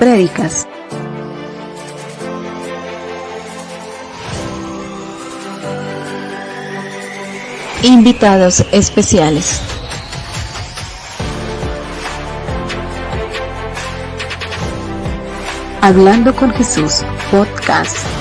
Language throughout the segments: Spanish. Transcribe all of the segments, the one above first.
Prédicas. Invitados especiales. Hablando con Jesús, podcast.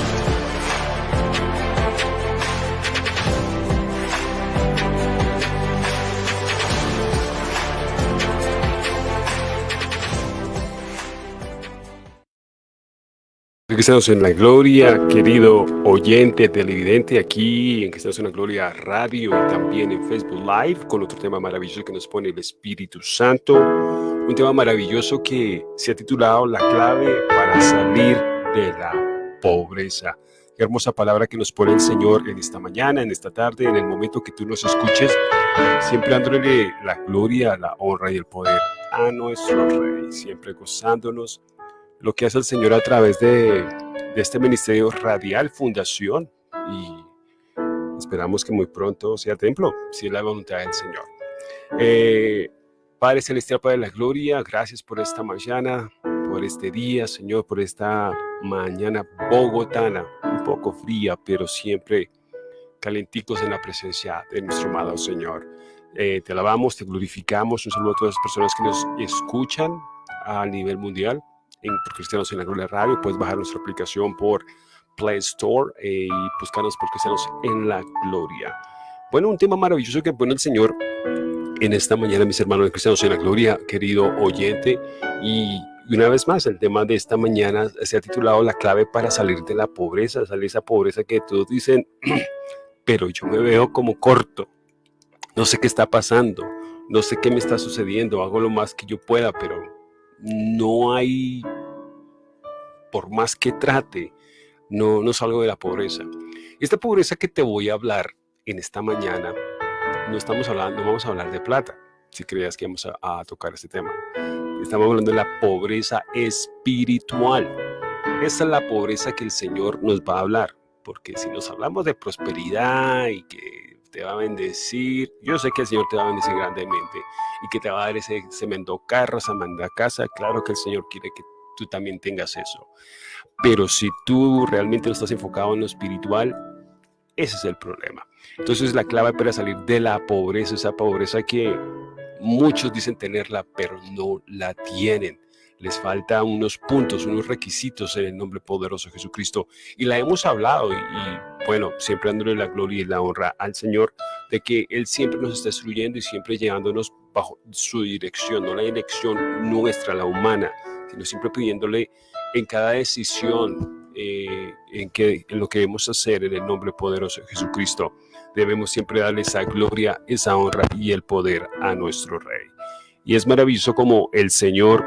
Cristianos en la Gloria, querido oyente televidente, aquí en Cristianos en la Gloria Radio y también en Facebook Live con otro tema maravilloso que nos pone el Espíritu Santo. Un tema maravilloso que se ha titulado La clave para salir de la pobreza. Qué hermosa palabra que nos pone el Señor en esta mañana, en esta tarde, en el momento que tú nos escuches, siempre dándole la gloria, la honra y el poder a nuestro Rey, siempre gozándonos lo que hace el Señor a través de, este ministerio radial Fundación y esperamos que muy pronto sea templo, si es la voluntad del Señor. Eh, Padre Celestial, Padre de la Gloria, gracias por esta mañana, por este día, Señor, por esta mañana bogotana, un poco fría, pero siempre calenticos en la presencia de nuestro amado Señor. Eh, te alabamos, te glorificamos, un saludo a todas las personas que nos escuchan a nivel mundial en Cristianos en la Gloria Radio. Puedes bajar nuestra aplicación por Play Store eh, y buscarnos por Cristianos en la Gloria. Bueno, un tema maravilloso que pone el Señor en esta mañana, mis hermanos de Cristianos en la Gloria, querido oyente. Y una vez más, el tema de esta mañana se ha titulado La clave para salir de la pobreza, salir de esa pobreza que todos dicen, pero yo me veo como corto. No sé qué está pasando, no sé qué me está sucediendo, hago lo más que yo pueda, pero no hay, por más que trate, no, no salgo de la pobreza. Esta pobreza que te voy a hablar en esta mañana, no estamos hablando, no vamos a hablar de plata, si creías que vamos a, tocar este tema. Estamos hablando de la pobreza espiritual. Esa es la pobreza que el Señor nos va a hablar, porque si nos hablamos de prosperidad y que te va a bendecir. Yo sé que el Señor te va a bendecir grandemente y que te va a dar ese cemento carro, esa manda casa. Claro que el Señor quiere que tú también tengas eso. Pero si tú realmente no estás enfocado en lo espiritual, ese es el problema. Entonces la clave para salir de la pobreza, esa pobreza que muchos dicen tenerla, pero no la tienen les falta unos puntos, unos requisitos en el nombre poderoso de Jesucristo. Y la hemos hablado y, bueno, siempre dándole la gloria y la honra al Señor de que Él siempre nos está instruyendo y siempre llevándonos bajo su dirección, no la dirección nuestra, la humana, sino siempre pidiéndole en cada decisión eh, en, que, en lo que debemos hacer en el nombre poderoso de Jesucristo. Debemos siempre darle esa gloria, esa honra y el poder a nuestro Rey. Y es maravilloso como el Señor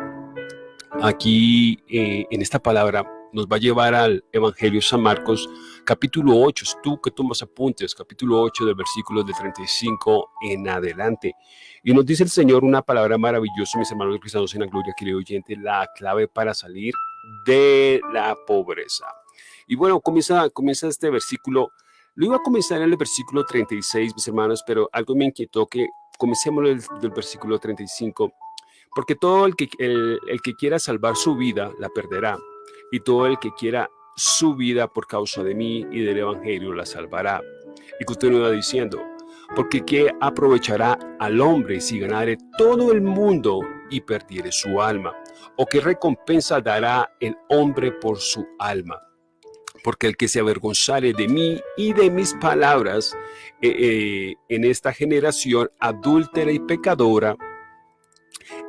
aquí eh, en esta palabra nos va a llevar al Evangelio de San Marcos, capítulo 8. Es tú que tomas apuntes, capítulo 8 del versículo de 35 en adelante. Y nos dice el Señor una palabra maravillosa, mis hermanos cristianos en la gloria, querido oyente, la clave para salir de la pobreza. Y bueno, comienza, comienza este versículo. Lo iba a comenzar en el versículo 36, mis hermanos, pero algo me inquietó que comencemos del, del versículo 35 porque todo el que, el, que quiera salvar su vida la perderá, y todo el que quiera su vida por causa de mí y del Evangelio la salvará. Y continúa diciendo, porque ¿qué aprovechará al hombre si ganare todo el mundo y perdiere su alma? ¿O qué recompensa dará el hombre por su alma? Porque el que se avergonzare de mí y de mis palabras eh, eh, en esta generación adúltera y pecadora,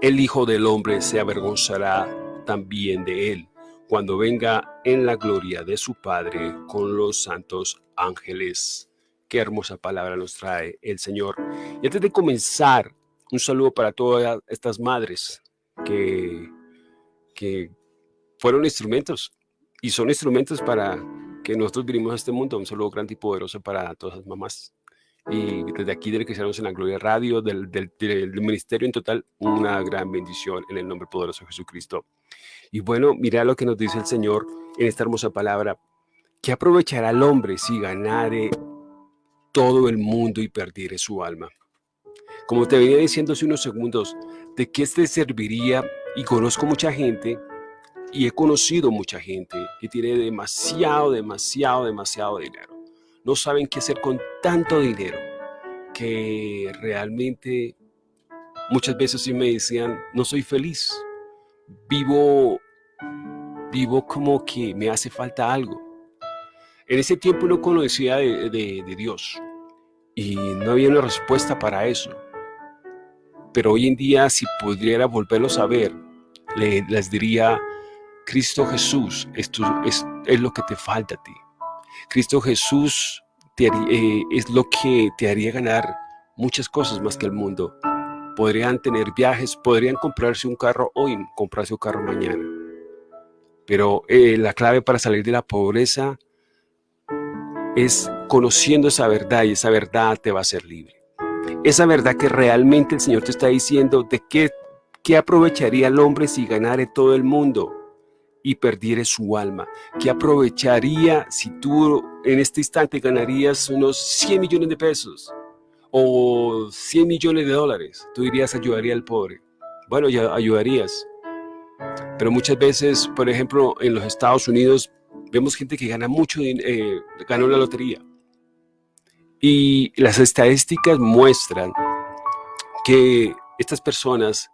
el Hijo del Hombre se avergonzará también de él cuando venga en la gloria de su Padre con los santos ángeles. Qué hermosa palabra nos trae el Señor. Y antes de comenzar, un saludo para todas estas madres que, que fueron instrumentos y son instrumentos para que nosotros vinimos a este mundo. Un saludo grande y poderoso para todas las mamás y desde aquí de Cristianos en la Gloria Radio, del, del, ministerio en total, una gran bendición en el nombre poderoso de Jesucristo. Y bueno, mira lo que nos dice el Señor en esta hermosa palabra, que aprovechará el hombre si ganare todo el mundo y perdiere su alma. Como te venía diciendo hace unos segundos, ¿de qué te serviría? Y conozco mucha gente, y he conocido mucha gente que tiene demasiado, demasiado, demasiado dinero. No saben qué hacer con tanto dinero que realmente muchas veces sí me decían, no soy feliz, vivo, vivo como que me hace falta algo. En ese tiempo no conocía de, de Dios y no había una respuesta para eso. Pero hoy en día, si pudiera volverlo a ver, les diría, Cristo Jesús es, es, lo que te falta a ti. Cristo Jesús eh, es lo que te haría ganar muchas cosas más que el mundo. Podrían tener viajes, podrían comprarse un carro hoy, comprarse un carro mañana. Pero eh, la clave para salir de la pobreza es conociendo esa verdad y esa verdad te va a hacer libre. Esa verdad que realmente el Señor te está diciendo de qué, qué aprovecharía el hombre si ganare todo el mundo y perdiere su alma. ¿Qué aprovecharía si tú en este instante ganarías unos 100 millones de pesos o 100 millones de dólares? Tú dirías, ayudaría al pobre. Bueno, ya ayudarías. Pero muchas veces, por ejemplo, en los Estados Unidos, vemos gente que gana mucho, eh, ganó la lotería. Y las estadísticas muestran que estas personas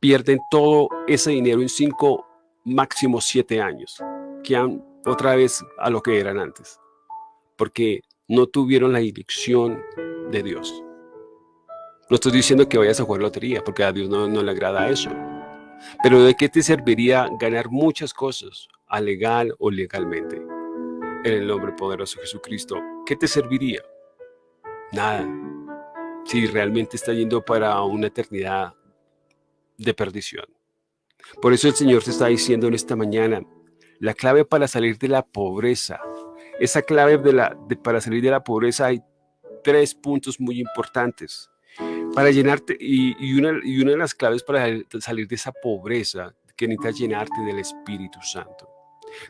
pierden todo ese dinero en cinco, máximo siete años, que han otra vez a lo que eran antes, porque no tuvieron la dirección de Dios. No estoy diciendo que vayas a jugar lotería, porque a Dios no, le agrada eso. Pero ¿de qué te serviría ganar muchas cosas, legal o legalmente? En el nombre poderoso de Jesucristo, ¿qué te serviría? Nada. Si realmente está yendo para una eternidad de perdición. Por eso el Señor te está diciendo en esta mañana, la clave para salir de la pobreza, esa clave de la, para salir de la pobreza hay tres puntos muy importantes. Para llenarte, y, una, y una de las claves para salir de esa pobreza, que necesitas llenarte del Espíritu Santo.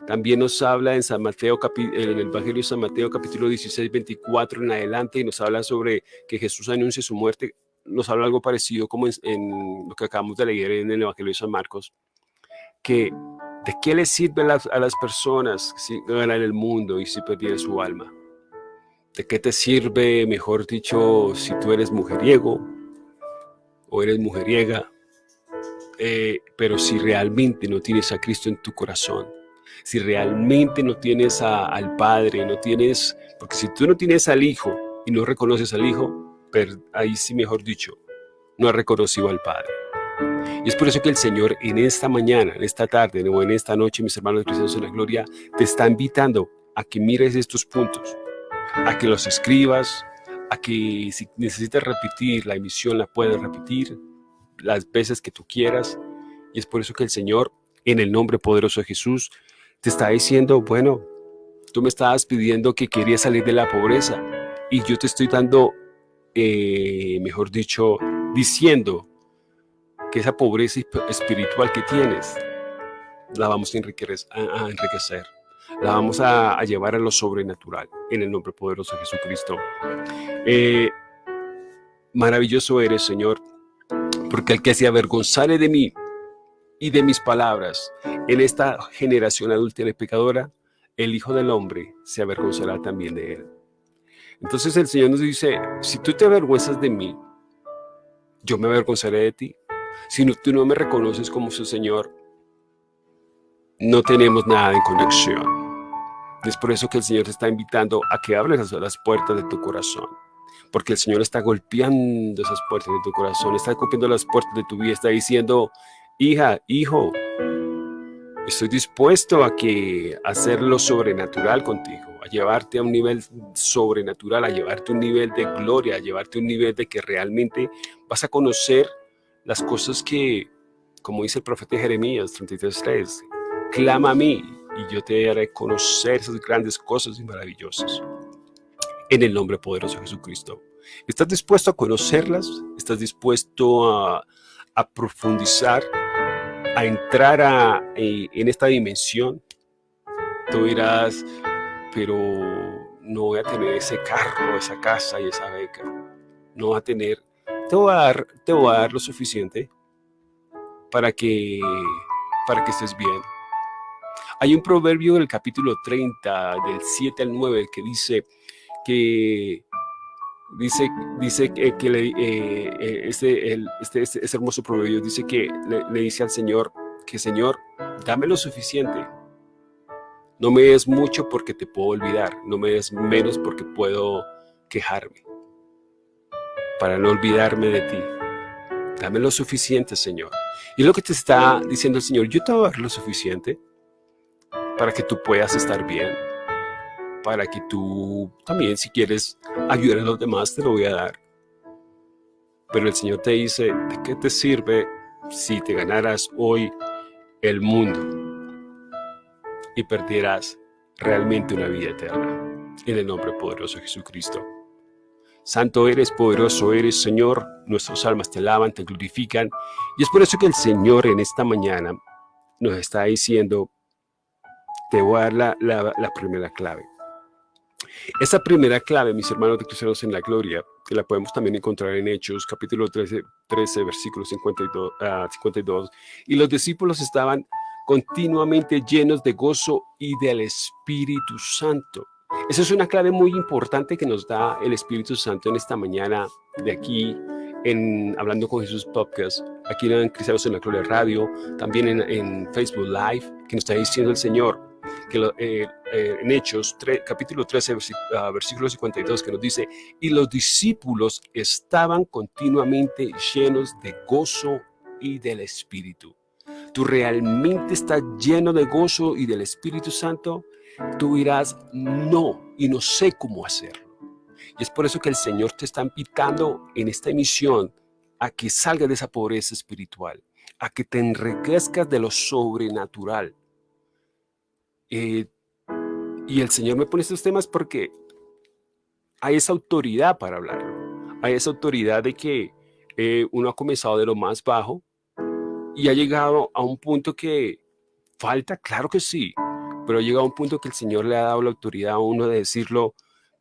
También nos habla en San Mateo, en el Evangelio de San Mateo capítulo 16, 24 en adelante y nos habla sobre que Jesús anuncia su muerte. Nos habla algo parecido como en, lo que acabamos de leer en el Evangelio de San Marcos, que de qué le sirve a las, personas si ganan el mundo y si perdieran su alma. ¿De qué te sirve, mejor dicho, si tú eres mujeriego o eres mujeriega? Eh, pero si realmente no tienes a Cristo en tu corazón, si realmente no tienes al Padre, no tienes, porque si tú no tienes al Hijo y no reconoces al Hijo, ahí sí mejor dicho, no has reconocido al Padre. Y es por eso que el Señor en esta mañana, en esta tarde o en esta noche, mis hermanos cristianos en la gloria, te está invitando a que mires estos puntos, a que los escribas, a que si necesitas repetir la emisión la puedes repetir las veces que tú quieras. Y es por eso que el Señor, en el nombre poderoso de Jesús, te está diciendo, bueno, tú me estabas pidiendo que querías salir de la pobreza y yo te estoy dando, eh, mejor dicho, diciendo que esa pobreza espiritual que tienes, la vamos a enriquecer, la vamos a, llevar a lo sobrenatural, en el nombre poderoso de Jesucristo. Eh, maravilloso eres, Señor, porque el que se avergonzare de mí y de mis palabras en esta generación adulta y pecadora, el Hijo del Hombre se avergonzará también de él. Entonces el Señor nos dice, si tú te avergüenzas de mí, yo me avergonzaré de ti. Si tú no me reconoces como su Señor, no tenemos nada en conexión. Es por eso que el Señor te está invitando a que hables a las puertas de tu corazón. Porque el Señor está golpeando esas puertas de tu corazón, está golpeando las puertas de tu vida, está diciendo, hija, hijo, estoy dispuesto a que hacer lo sobrenatural contigo, a llevarte a un nivel sobrenatural, a llevarte a un nivel de gloria, a llevarte a un nivel de que realmente vas a conocer las cosas que, como dice el profeta Jeremías 33.3, clama a mí y yo te haré conocer esas grandes cosas y maravillosas. En el nombre poderoso de Jesucristo. ¿Estás dispuesto a conocerlas? ¿Estás dispuesto a, a profundizar a entrar a, eh, en esta dimensión, tú dirás, pero no voy a tener ese carro, esa casa y esa beca. No voy a tener, te voy a dar, te voy a dar lo suficiente para que, para que estés bien. Hay un proverbio en el capítulo 30, del 7 al 9, que dice que dice, dice que, le, eh, eh, este, este, este, este, hermoso proverbio dice que le, le, dice al Señor que Señor, dame lo suficiente. No me des mucho porque te puedo olvidar, no me des menos porque puedo quejarme. Para no olvidarme de ti. Dame lo suficiente, Señor. Y lo que te está diciendo el Señor, yo te voy a dar lo suficiente para que tú puedas estar bien, para que tú también si quieres ayudar a los demás te lo voy a dar. Pero el Señor te dice, ¿de qué te sirve si te ganaras hoy el mundo y perdieras realmente una vida eterna? En el nombre poderoso de Jesucristo. Santo eres, poderoso eres, Señor. Nuestras almas te alaban, te glorifican. Y es por eso que el Señor en esta mañana nos está diciendo, te voy a dar la, la, primera clave. Esa primera clave, mis hermanos de Cristianos en la Gloria, que la podemos también encontrar en Hechos, capítulo 13, 13 versículo 52, 52, y los discípulos estaban continuamente llenos de gozo y del Espíritu Santo. Esa es una clave muy importante que nos da el Espíritu Santo en esta mañana de aquí, en Hablando con Jesús Podcast, aquí en Cristianos en la Gloria Radio, también en, Facebook Live, que nos está diciendo el Señor, que eh, eh, en Hechos capítulo 13, ah, versículo 52, que nos dice, y los discípulos estaban continuamente llenos de gozo y del Espíritu. ¿Tú realmente estás lleno de gozo y del Espíritu Santo? Tú dirás, no, y no sé cómo hacerlo. Y es por eso que el Señor te está invitando en esta emisión a que salgas de esa pobreza espiritual, a que te enriquezcas de lo sobrenatural, eh, y el Señor me pone estos temas porque hay esa autoridad para hablar. Hay esa autoridad de que eh, uno ha comenzado de lo más bajo y ha llegado a un punto que falta, claro que sí, pero ha llegado a un punto que el Señor le ha dado la autoridad a uno de decirlo,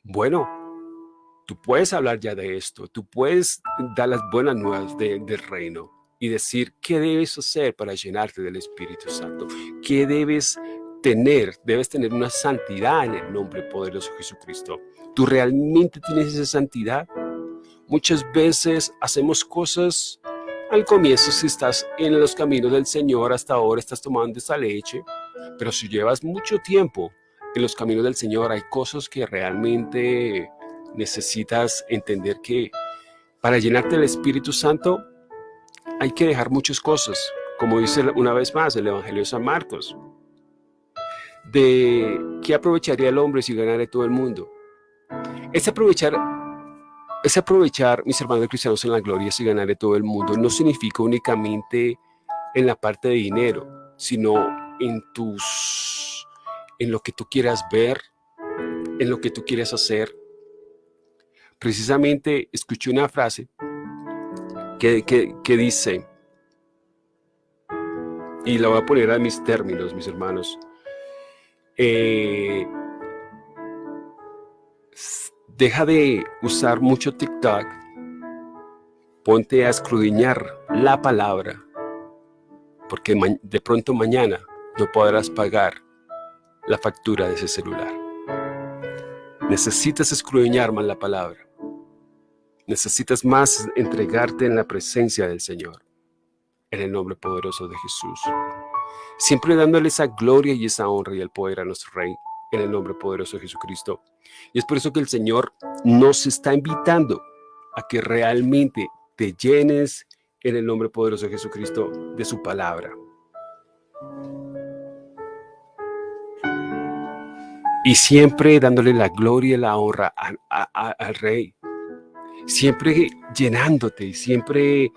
bueno, tú puedes hablar ya de esto, tú puedes dar las buenas nuevas del reino y decir qué debes hacer para llenarte del Espíritu Santo, qué debes tener, debes tener una santidad en el nombre poderoso de Jesucristo. ¿Tú realmente tienes esa santidad? Muchas veces hacemos cosas al comienzo si estás en los caminos del Señor, hasta ahora estás tomando esa leche, pero si llevas mucho tiempo en los caminos del Señor, hay cosas que realmente necesitas entender que para llenarte del Espíritu Santo hay que dejar muchas cosas, como dice una vez más el Evangelio de San Marcos de qué aprovecharía el hombre si ganara todo el mundo. Es aprovechar, es aprovechar, mis hermanos cristianos, en la gloria si ganare todo el mundo, no significa únicamente en la parte de dinero, sino en tus, en lo que tú quieras ver, en lo que tú quieras hacer. Precisamente escuché una frase que, que, que dice, y la voy a poner a mis términos, mis hermanos, eh, deja de usar mucho TikTok, ponte a escrudiñar la palabra, porque de pronto mañana no podrás pagar la factura de ese celular. Necesitas escrudiñar más la palabra. Necesitas más entregarte en la presencia del Señor. En el nombre poderoso de Jesús siempre dándole esa gloria y esa honra y el poder a nuestro Rey, en el nombre poderoso de Jesucristo. Y es por eso que el Señor nos está invitando a que realmente te llenes en el nombre poderoso de Jesucristo de su palabra. Y siempre dándole la gloria y la honra al Rey. Siempre llenándote y siempre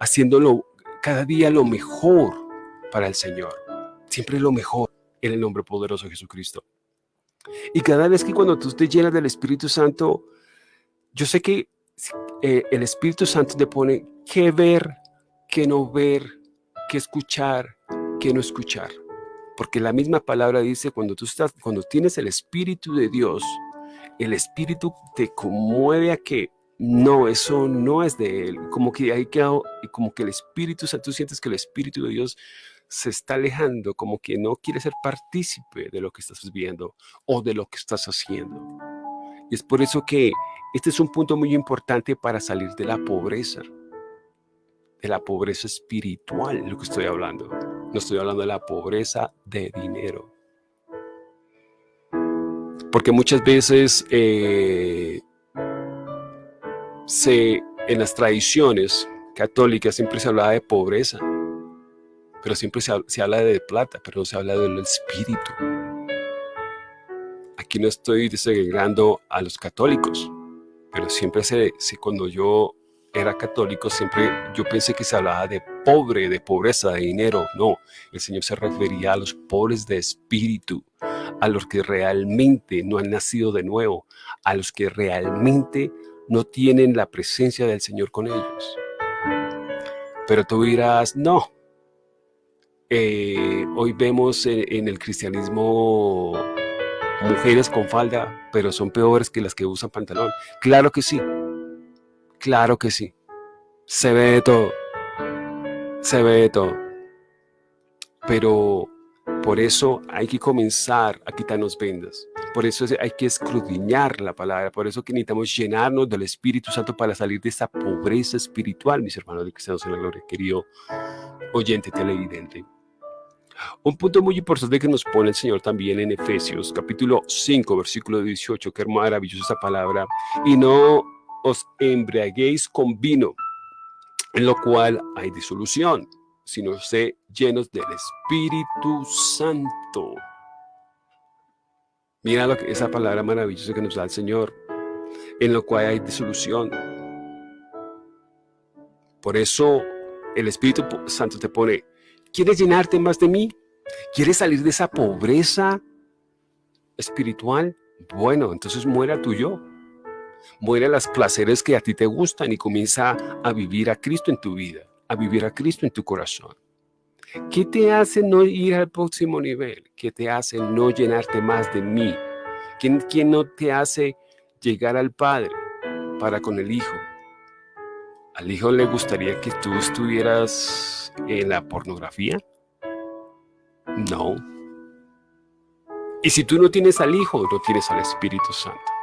haciéndolo cada día lo mejor para el Señor siempre lo mejor en el nombre poderoso de Jesucristo. Y cada vez que cuando tú te llenas del Espíritu Santo, yo sé que eh, el Espíritu Santo te pone qué ver, qué no ver, qué escuchar, qué no escuchar. Porque la misma palabra dice, cuando tú estás, cuando tienes el Espíritu de Dios, el espíritu te conmueve a que no, eso no es de él. Como que hay que, como que el espíritu, o sea, tú sientes que el espíritu de Dios se está alejando, como que no quiere ser partícipe de lo que estás viendo o de lo que estás haciendo. Y es por eso que este es un punto muy importante para salir de la pobreza, de la pobreza espiritual, lo que estoy hablando. No estoy hablando de la pobreza de dinero. Porque muchas veces eh, se, en las tradiciones católicas siempre se hablaba de pobreza, pero siempre se, habla de plata, pero no se habla del espíritu. Aquí no estoy desagregando a los católicos, pero siempre se, cuando yo era católico, siempre yo pensé que se hablaba de pobre, de pobreza, de dinero. No, el Señor se refería a los pobres de espíritu, a los que realmente no han nacido de nuevo, a los que realmente no tienen la presencia del Señor con ellos. Pero tú dirás, no, eh, hoy vemos en, el cristianismo mujeres con falda, pero son peores que las que usan pantalón. Claro que sí, claro que sí. Se ve de todo, se ve de todo. Pero por eso hay que comenzar a quitarnos vendas. Por eso hay que escudriñar la palabra. Por eso que necesitamos llenarnos del Espíritu Santo para salir de esta pobreza espiritual, mis hermanos de Cristianos en la Gloria, querido oyente televidente. Un punto muy importante que nos pone el Señor también en Efesios, capítulo 5, versículo 18, qué maravillosa esa palabra. Y no os embriaguéis con vino, en lo cual hay disolución, sino sé llenos del Espíritu Santo. Mira lo que, esa palabra maravillosa que nos da el Señor, en lo cual hay disolución. Por eso el Espíritu Santo te pone, ¿quieres llenarte más de mí? ¿Quieres salir de esa pobreza espiritual? Bueno, entonces muera tu yo. Muere las placeres que a ti te gustan y comienza a vivir a Cristo en tu vida a vivir a Cristo en tu corazón. ¿Qué te hace no ir al próximo nivel? ¿Qué te hace no llenarte más de mí? ¿Quién, quién no te hace llegar al Padre para con el Hijo? ¿Al Hijo le gustaría que tú estuvieras en la pornografía? No. Y si tú no tienes al Hijo, no tienes al Espíritu Santo.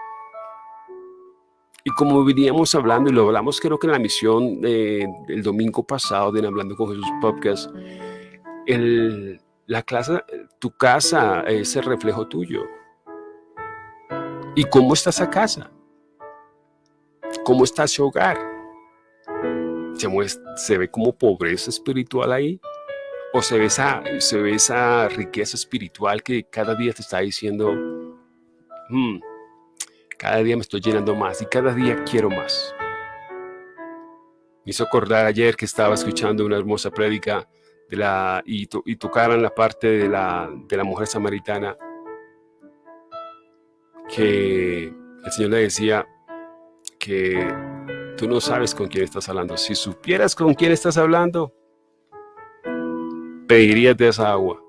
Y como veníamos hablando, y lo hablamos creo que en la misión del domingo pasado de Hablando con Jesús Podcast, el, la clase, tu casa es el reflejo tuyo. ¿Y cómo está esa casa? ¿Cómo está ese hogar? ¿Se, ¿Se, ve como pobreza espiritual ahí? ¿O se ve, esa, se ve esa riqueza espiritual que cada día te está diciendo, hmm, cada día me estoy llenando más y cada día quiero más. Me hizo acordar ayer que estaba escuchando una hermosa prédica de la, y, tocaran la parte de la, de la mujer samaritana que el Señor le decía que tú no sabes con quién estás hablando. Si supieras con quién estás hablando, pedirías de esa agua.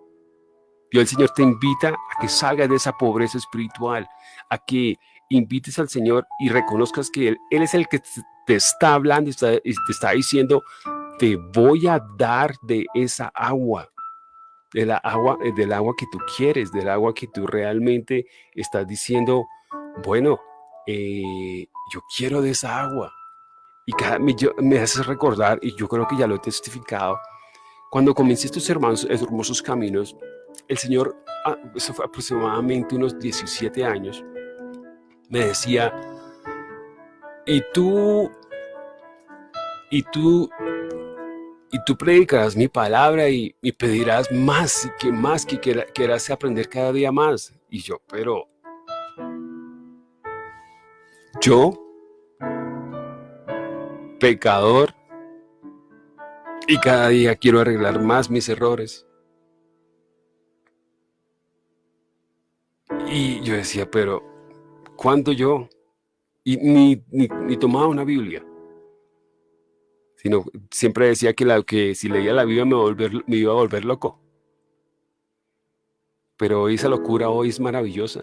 Y el Señor te invita a que salgas de esa pobreza espiritual, a que invites al Señor y reconozcas que Él, él es el que te está hablando y te está diciendo, te voy a dar de esa agua, de la agua, eh, del agua que tú quieres, del agua que tú realmente estás diciendo, bueno, eh, yo quiero de esa agua. Y cada, me, me hace recordar, y yo creo que ya lo he testificado, cuando comencé estos hermanos, hermosos caminos, el Señor, ah, eso fue aproximadamente unos 17 años, me decía, y tú, y tú, y tú predicarás mi palabra y, y pedirás más, que más, que quieras aprender cada día más. Y yo, pero, yo, pecador, y cada día quiero arreglar más mis errores. Y yo decía, pero cuando yo, y ni, ni, tomaba una Biblia, sino siempre decía que, la, que si leía la Biblia me, volver, me iba a volver loco. Pero esa locura hoy es maravillosa.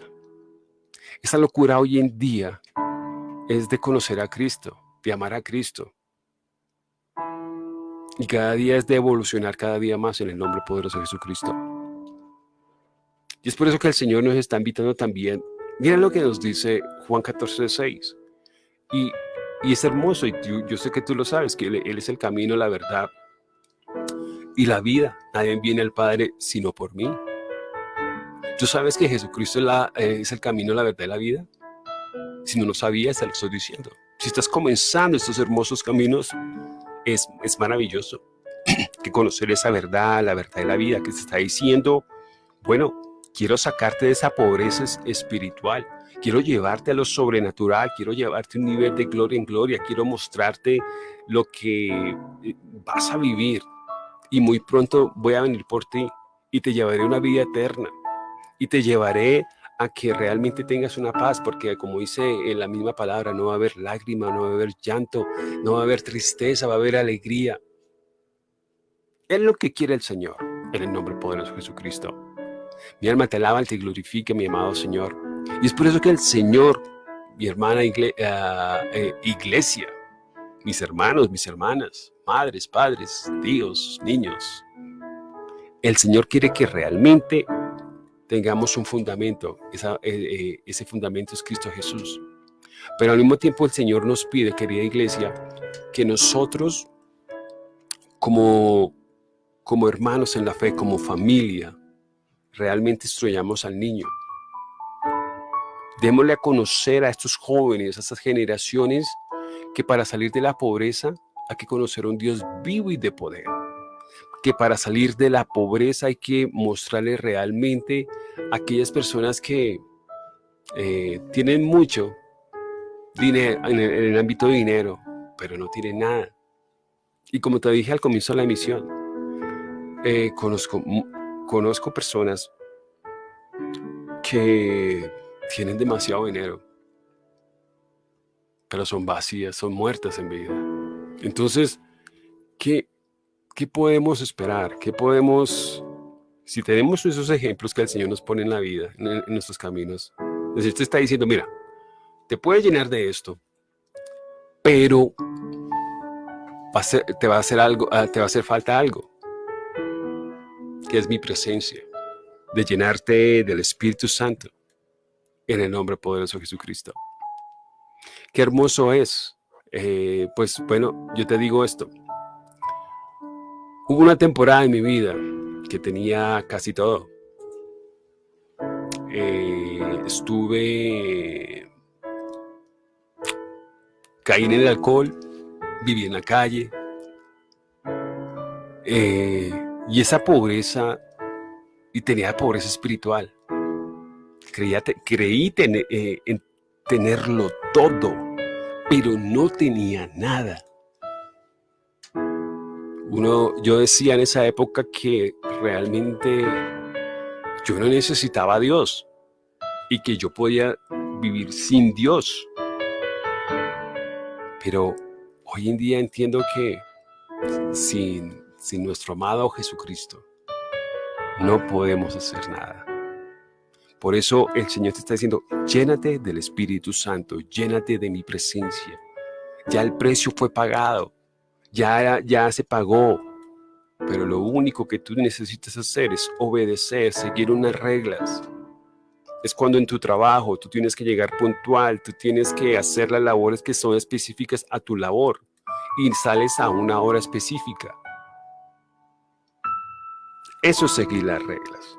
Esa locura hoy en día es de conocer a Cristo, de amar a Cristo. Y cada día es de evolucionar cada día más en el nombre poderoso de Jesucristo. Y es por eso que el Señor nos está invitando también. Miren lo que nos dice Juan 14, 6. Y, y es hermoso, y yo, sé que tú lo sabes, que él, es el camino, la verdad y la vida. Nadie viene al Padre sino por mí. ¿Tú sabes que Jesucristo es, la, es el camino, la verdad y la vida? Si no lo sabías, te lo estoy diciendo. Si estás comenzando estos hermosos caminos, es, es maravilloso que conocer esa verdad, la verdad de la vida, que te está diciendo, bueno, quiero sacarte de esa pobreza espiritual, quiero llevarte a lo sobrenatural, quiero llevarte un nivel de gloria en gloria, quiero mostrarte lo que eh, vas a vivir y muy pronto voy a venir por ti y te llevaré una vida eterna y te llevaré a que realmente tengas una paz, porque como dice en la misma palabra, no va a haber lágrima, no va a haber llanto, no va a haber tristeza, va a haber alegría. Es lo que quiere el Señor, en el nombre poderoso de Jesucristo. Mi alma te alaba y te glorifica, mi amado Señor. Y es por eso que el Señor, mi hermana ah, eh, iglesia, mis hermanos, mis hermanas, madres, padres, tíos, niños, el Señor quiere que realmente tengamos un fundamento. Eh, eh, ese fundamento es Cristo Jesús. Pero al mismo tiempo el Señor nos pide, querida iglesia, que nosotros como, como hermanos en la fe, como familia, realmente instruyamos al niño. Démosle a conocer a estos jóvenes, a estas generaciones, que para salir de la pobreza hay que conocer a un Dios vivo y de poder. Que para salir de la pobreza hay que mostrarle realmente a aquellas personas que eh, tienen mucho dinero en el, ámbito de dinero, pero no tienen nada. Y como te dije al comienzo de la emisión, eh, conozco Conozco personas que tienen demasiado dinero, pero son vacías, son muertas en vida. Entonces, ¿qué, qué podemos esperar? ¿Qué podemos, si tenemos esos ejemplos que el Señor nos pone en la vida, en, nuestros caminos? Es decir, te está diciendo, mira, te puedes llenar de esto, pero va a hacer algo, ah, te va a hacer falta algo que es mi presencia, de llenarte del Espíritu Santo en el nombre poderoso de Jesucristo. Qué hermoso es. Eh, pues bueno, yo te digo esto. Hubo una temporada en mi vida que tenía casi todo. Eh, estuve... Caí en el alcohol, viví en la calle, eh, y esa pobreza, y tenía pobreza espiritual. Creía, creí eh, en tenerlo todo, pero no tenía nada. Uno, yo decía en esa época que realmente yo no necesitaba a Dios y que yo podía vivir sin Dios. Pero hoy en día entiendo que sin sin nuestro amado Jesucristo, no podemos hacer nada. Por eso el Señor te está diciendo, llénate del Espíritu Santo, llénate de mi presencia. Ya el precio fue pagado, ya, ya se pagó, pero lo único que tú necesitas hacer es obedecer, seguir unas reglas. Es cuando en tu trabajo tú tienes que llegar puntual, tú tienes que hacer las labores que son específicas a tu labor y sales a una hora específica. Eso es seguir las reglas.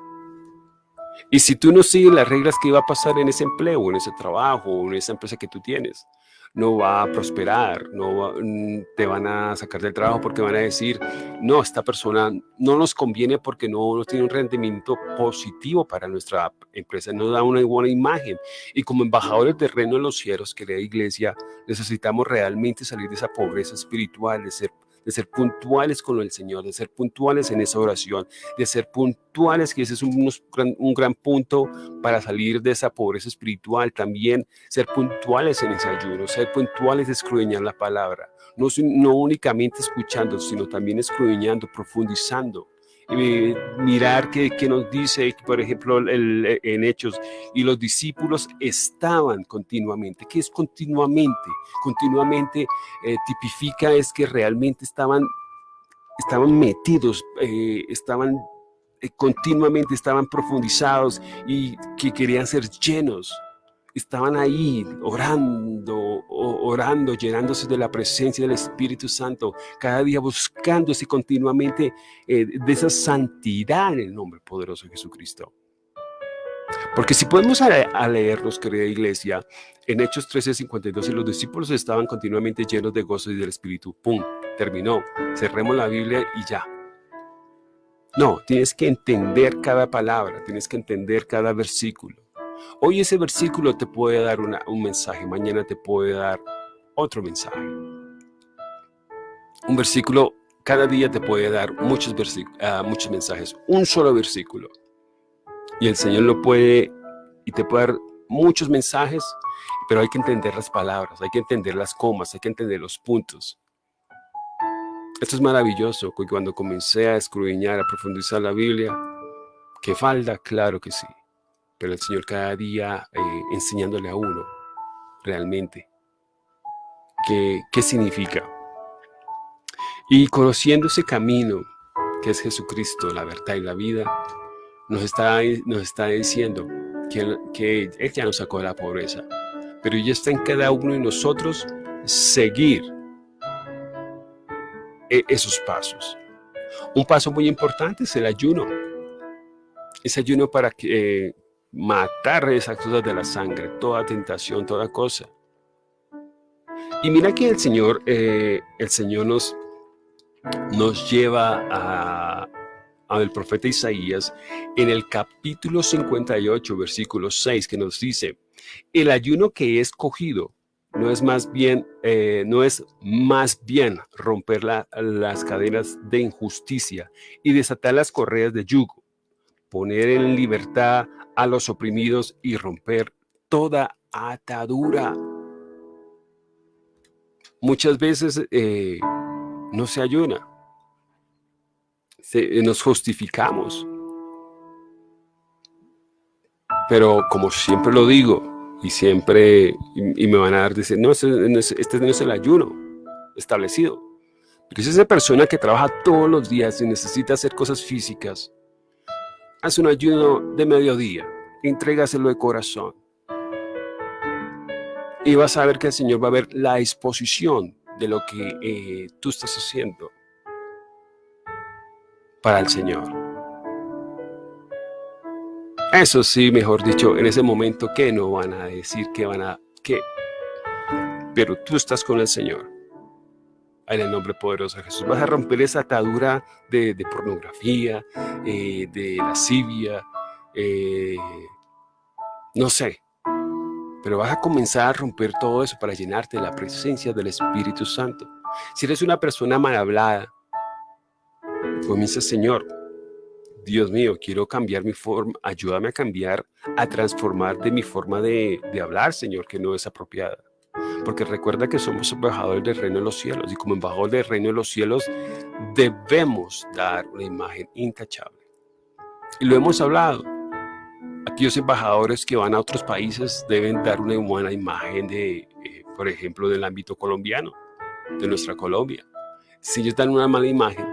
Y si tú no sigues las reglas, ¿qué va a pasar en ese empleo, en ese trabajo, en esa empresa que tú tienes? No va a prosperar, no mm, te van a sacar del trabajo porque van a decir, no, esta persona no nos conviene porque no, no tiene un rendimiento positivo para nuestra empresa, no da una buena imagen. Y como embajadores del reino de los cielos, que la iglesia, necesitamos realmente salir de esa pobreza espiritual, de ser de ser puntuales con el Señor, de ser puntuales en esa oración, de ser puntuales, que ese es un, un gran punto para salir de esa pobreza espiritual, también ser puntuales en ese ayuno, ser puntuales de escudriñar la palabra, no, no únicamente escuchando, sino también escudriñando, profundizando mirar qué, nos dice, por ejemplo, en Hechos, y los discípulos estaban continuamente. ¿Qué es continuamente? Continuamente eh, tipifica es que realmente estaban, estaban metidos, eh, estaban eh, continuamente, estaban profundizados y que querían ser llenos estaban ahí orando, orando, llenándose de la presencia del Espíritu Santo, cada día buscándose continuamente eh, de esa santidad en el nombre poderoso de Jesucristo. Porque si podemos a, leerlos, querida iglesia, en Hechos 13:52, y los discípulos estaban continuamente llenos de gozo y del Espíritu. ¡Pum! Terminó. Cerremos la Biblia y ya. No, tienes que entender cada palabra, tienes que entender cada versículo. Hoy ese versículo te puede dar un mensaje, mañana te puede dar otro mensaje. Un versículo cada día te puede dar muchos, uh, muchos mensajes, un solo versículo. Y el Señor lo puede, y te puede dar muchos mensajes, pero hay que entender las palabras, hay que entender las comas, hay que entender los puntos. Esto es maravilloso, cuando comencé a escudriñar, a profundizar la Biblia, ¿qué falta? Claro que sí pero el Señor cada día eh, enseñándole a uno realmente qué, qué significa. Y conociendo ese camino que es Jesucristo, la verdad y la vida, nos está, nos está diciendo que, que Él ya nos sacó de la pobreza, pero ya está en cada uno de nosotros seguir e, esos pasos. Un paso muy importante es el ayuno. Ese ayuno para que, eh, matar esas cosas de la sangre, toda tentación, toda cosa. Y mira que el Señor, eh, el Señor nos, nos lleva a, al profeta Isaías en el capítulo 58, versículo 6, que nos dice, el ayuno que he escogido no es más bien, eh, no es más bien romper las cadenas de injusticia y desatar las correas de yugo, poner en libertad a los oprimidos y romper toda atadura. Muchas veces eh, no se ayuna, nos justificamos. Pero como siempre lo digo, y siempre, y, me van a dar, decir, no, este, no es el ayuno establecido. Porque es esa persona que trabaja todos los días y necesita hacer cosas físicas, Haz un ayuno de mediodía, entrégaselo de corazón. Y vas a ver que el Señor va a ver la exposición de lo que eh, tú estás haciendo para el Señor. Eso sí, mejor dicho, en ese momento, ¿qué no van a decir? ¿Qué van a...? ¿Qué? Pero tú estás con el Señor en el nombre poderoso de Jesús. Vas a romper esa atadura de, pornografía, eh, de lascivia, eh, no sé. Pero vas a comenzar a romper todo eso para llenarte de la presencia del Espíritu Santo. Si eres una persona mal hablada, comienza, Señor, Dios mío, quiero cambiar mi forma, ayúdame a cambiar, a transformar de mi forma de, de hablar, Señor, que no es apropiada. Porque recuerda que somos embajadores del reino de los cielos y como embajador del reino de los cielos debemos dar una imagen intachable. Y lo hemos hablado. Aquellos embajadores que van a otros países deben dar una buena imagen de, eh, por ejemplo, del ámbito colombiano, de nuestra Colombia. Si ellos dan una mala imagen,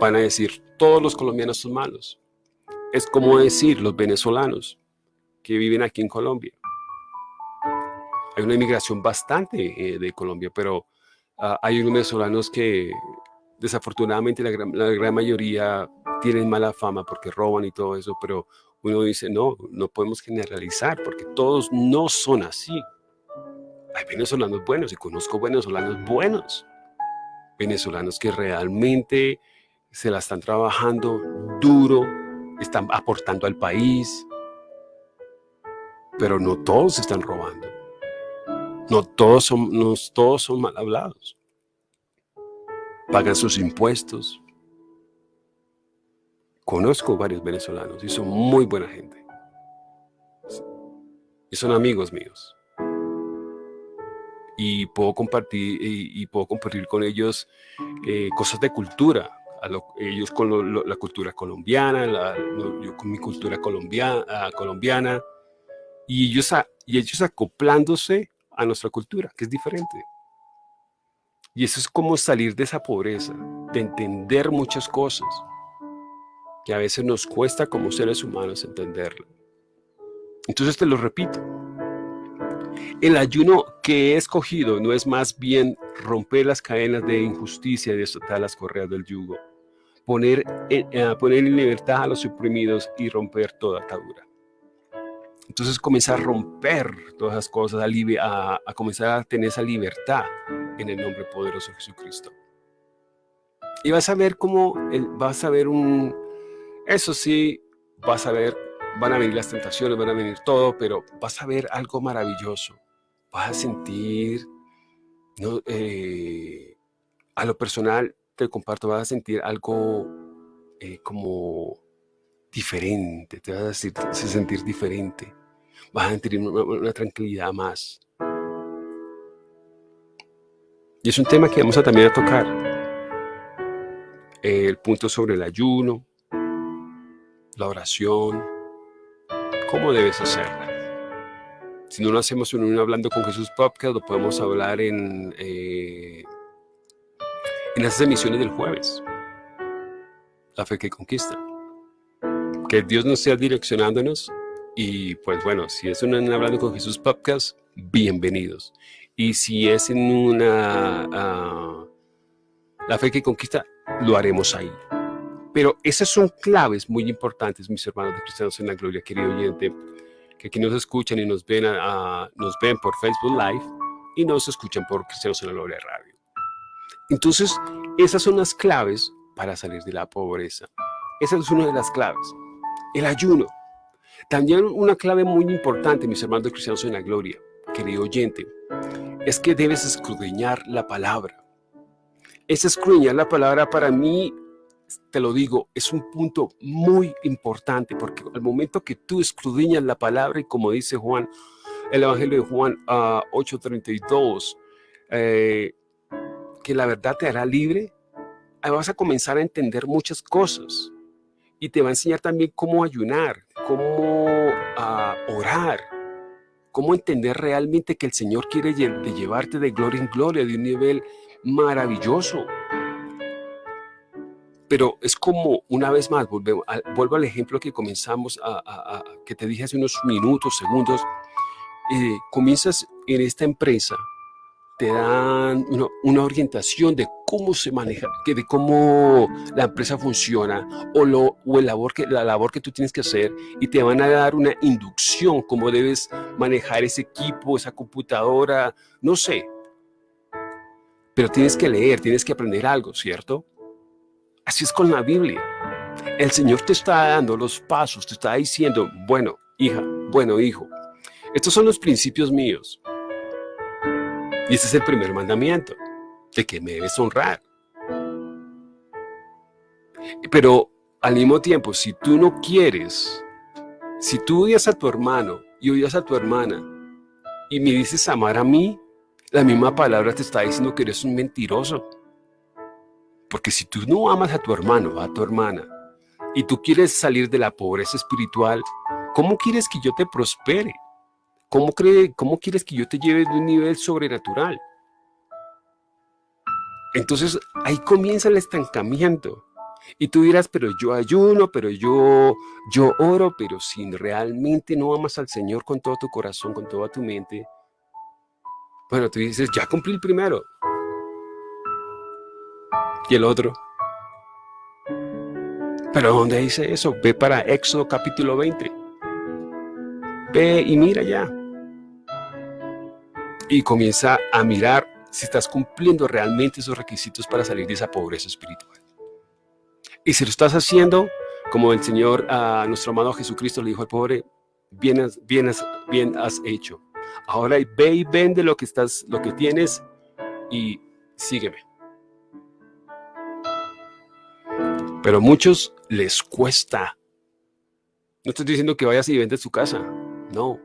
van a decir, todos los colombianos son malos. Es como decir los venezolanos que viven aquí en Colombia hay una inmigración bastante eh, de Colombia, pero ah, hay unos venezolanos que desafortunadamente la gran, mayoría tienen mala fama porque roban y todo eso, pero uno dice, no, no podemos generalizar porque todos no son así. Hay venezolanos buenos y conozco venezolanos buenos, venezolanos que realmente se la están trabajando duro, están aportando al país, pero no todos están robando. No todos son, no todos son mal hablados. Pagan sus impuestos. Conozco varios venezolanos y son muy buena gente. Y son amigos míos. y puedo compartir, y, puedo compartir con ellos eh, cosas de cultura, ellos con la cultura colombiana, yo con mi cultura colombiana, ah, colombiana y, ellos y ellos acoplándose a nuestra cultura, que es diferente. Y eso es como salir de esa pobreza, de entender muchas cosas, que a veces nos cuesta como seres humanos entenderlo. Entonces te lo repito, el ayuno que he escogido no es más bien romper las cadenas de injusticia y desatar las correas del yugo, poner en, eh, poner en libertad a los oprimidos y romper toda atadura. Entonces comenzar a romper todas esas cosas, a, a, comenzar a tener esa libertad en el nombre poderoso de Jesucristo. Y vas a ver cómo, vas a ver un, eso sí, vas a ver, van a venir las tentaciones, van a venir todo, pero vas a ver algo maravilloso. Vas a sentir, ¿no? Eh, a lo personal, te comparto, vas a sentir algo eh, como diferente, te vas a sentir diferente vas a sentir una, tranquilidad más. Y es un tema que vamos a también a tocar. El punto sobre el ayuno, la oración, cómo debes hacerla. Si no lo hacemos en un Hablando con Jesús podcast, lo podemos hablar en, eh, en esas emisiones del jueves. La fe que conquista. Que Dios nos sea direccionándonos y pues bueno, si es un Hablando con Jesús podcast, bienvenidos. Y si es en una ah, La Fe que Conquista, lo haremos ahí. Pero esas son claves muy importantes, mis hermanos de Cristianos en la Gloria, querido oyente, que aquí nos escuchan y nos ven, nos ven por Facebook Live y nos escuchan por Cristianos en la Gloria Radio. Entonces, esas son las claves para salir de la pobreza. Esa es una de las claves. El ayuno. También una clave muy importante, mis hermanos cristianos en la gloria, querido oyente, es que debes escudriñar la palabra. Ese escudriñar la palabra para mí, te lo digo, es un punto muy importante porque al momento que tú escudriñas la palabra y como dice Juan, el Evangelio de Juan 8.32, eh, que la verdad te hará libre, ahí vas a comenzar a entender muchas cosas y te va a enseñar también cómo ayunar, cómo ah, orar, cómo entender realmente que el Señor quiere llevarte de gloria en gloria, de un nivel maravilloso. Pero es como, una vez más, vuelvo al ejemplo que comenzamos, a, que te dije hace unos minutos, segundos, eh, comienzas en esta empresa, te dan una, orientación de cómo se maneja, de cómo la empresa funciona o, lo, o el labor que, la labor que tú tienes que hacer y te van a dar una inducción, cómo debes manejar ese equipo, esa computadora, no sé. Pero tienes que leer, tienes que aprender algo, ¿cierto? Así es con la Biblia. El Señor te está dando los pasos, te está diciendo, bueno, hija, bueno, hijo, estos son los principios míos. Y ese es el primer mandamiento, de que me debes honrar. Pero al mismo tiempo, si tú no quieres, si tú odias a tu hermano y odias a tu hermana y me dices amar a mí, la misma palabra te está diciendo que eres un mentiroso. Porque si tú no amas a tu hermano, a tu hermana, y tú quieres salir de la pobreza espiritual, ¿cómo quieres que yo te prospere? ¿Cómo, cree, ¿Cómo quieres que yo te lleve de un nivel sobrenatural? Entonces ahí comienza el estancamiento. Y tú dirás, pero yo ayuno, pero yo, yo oro, pero si realmente no amas al Señor con todo tu corazón, con toda tu mente, bueno, tú dices, ya cumplí el primero. Y el otro. Pero ¿dónde dice eso? Ve para Éxodo capítulo 20. Ve y mira ya y comienza a mirar si estás cumpliendo realmente esos requisitos para salir de esa pobreza espiritual. Y si lo estás haciendo, como el Señor a nuestro amado Jesucristo le dijo al pobre, bien has, bien bien has hecho. Ahora ve y vende lo que, estás, lo que tienes y sígueme. Pero a muchos les cuesta. No estoy diciendo que vayas y vendes tu casa. No,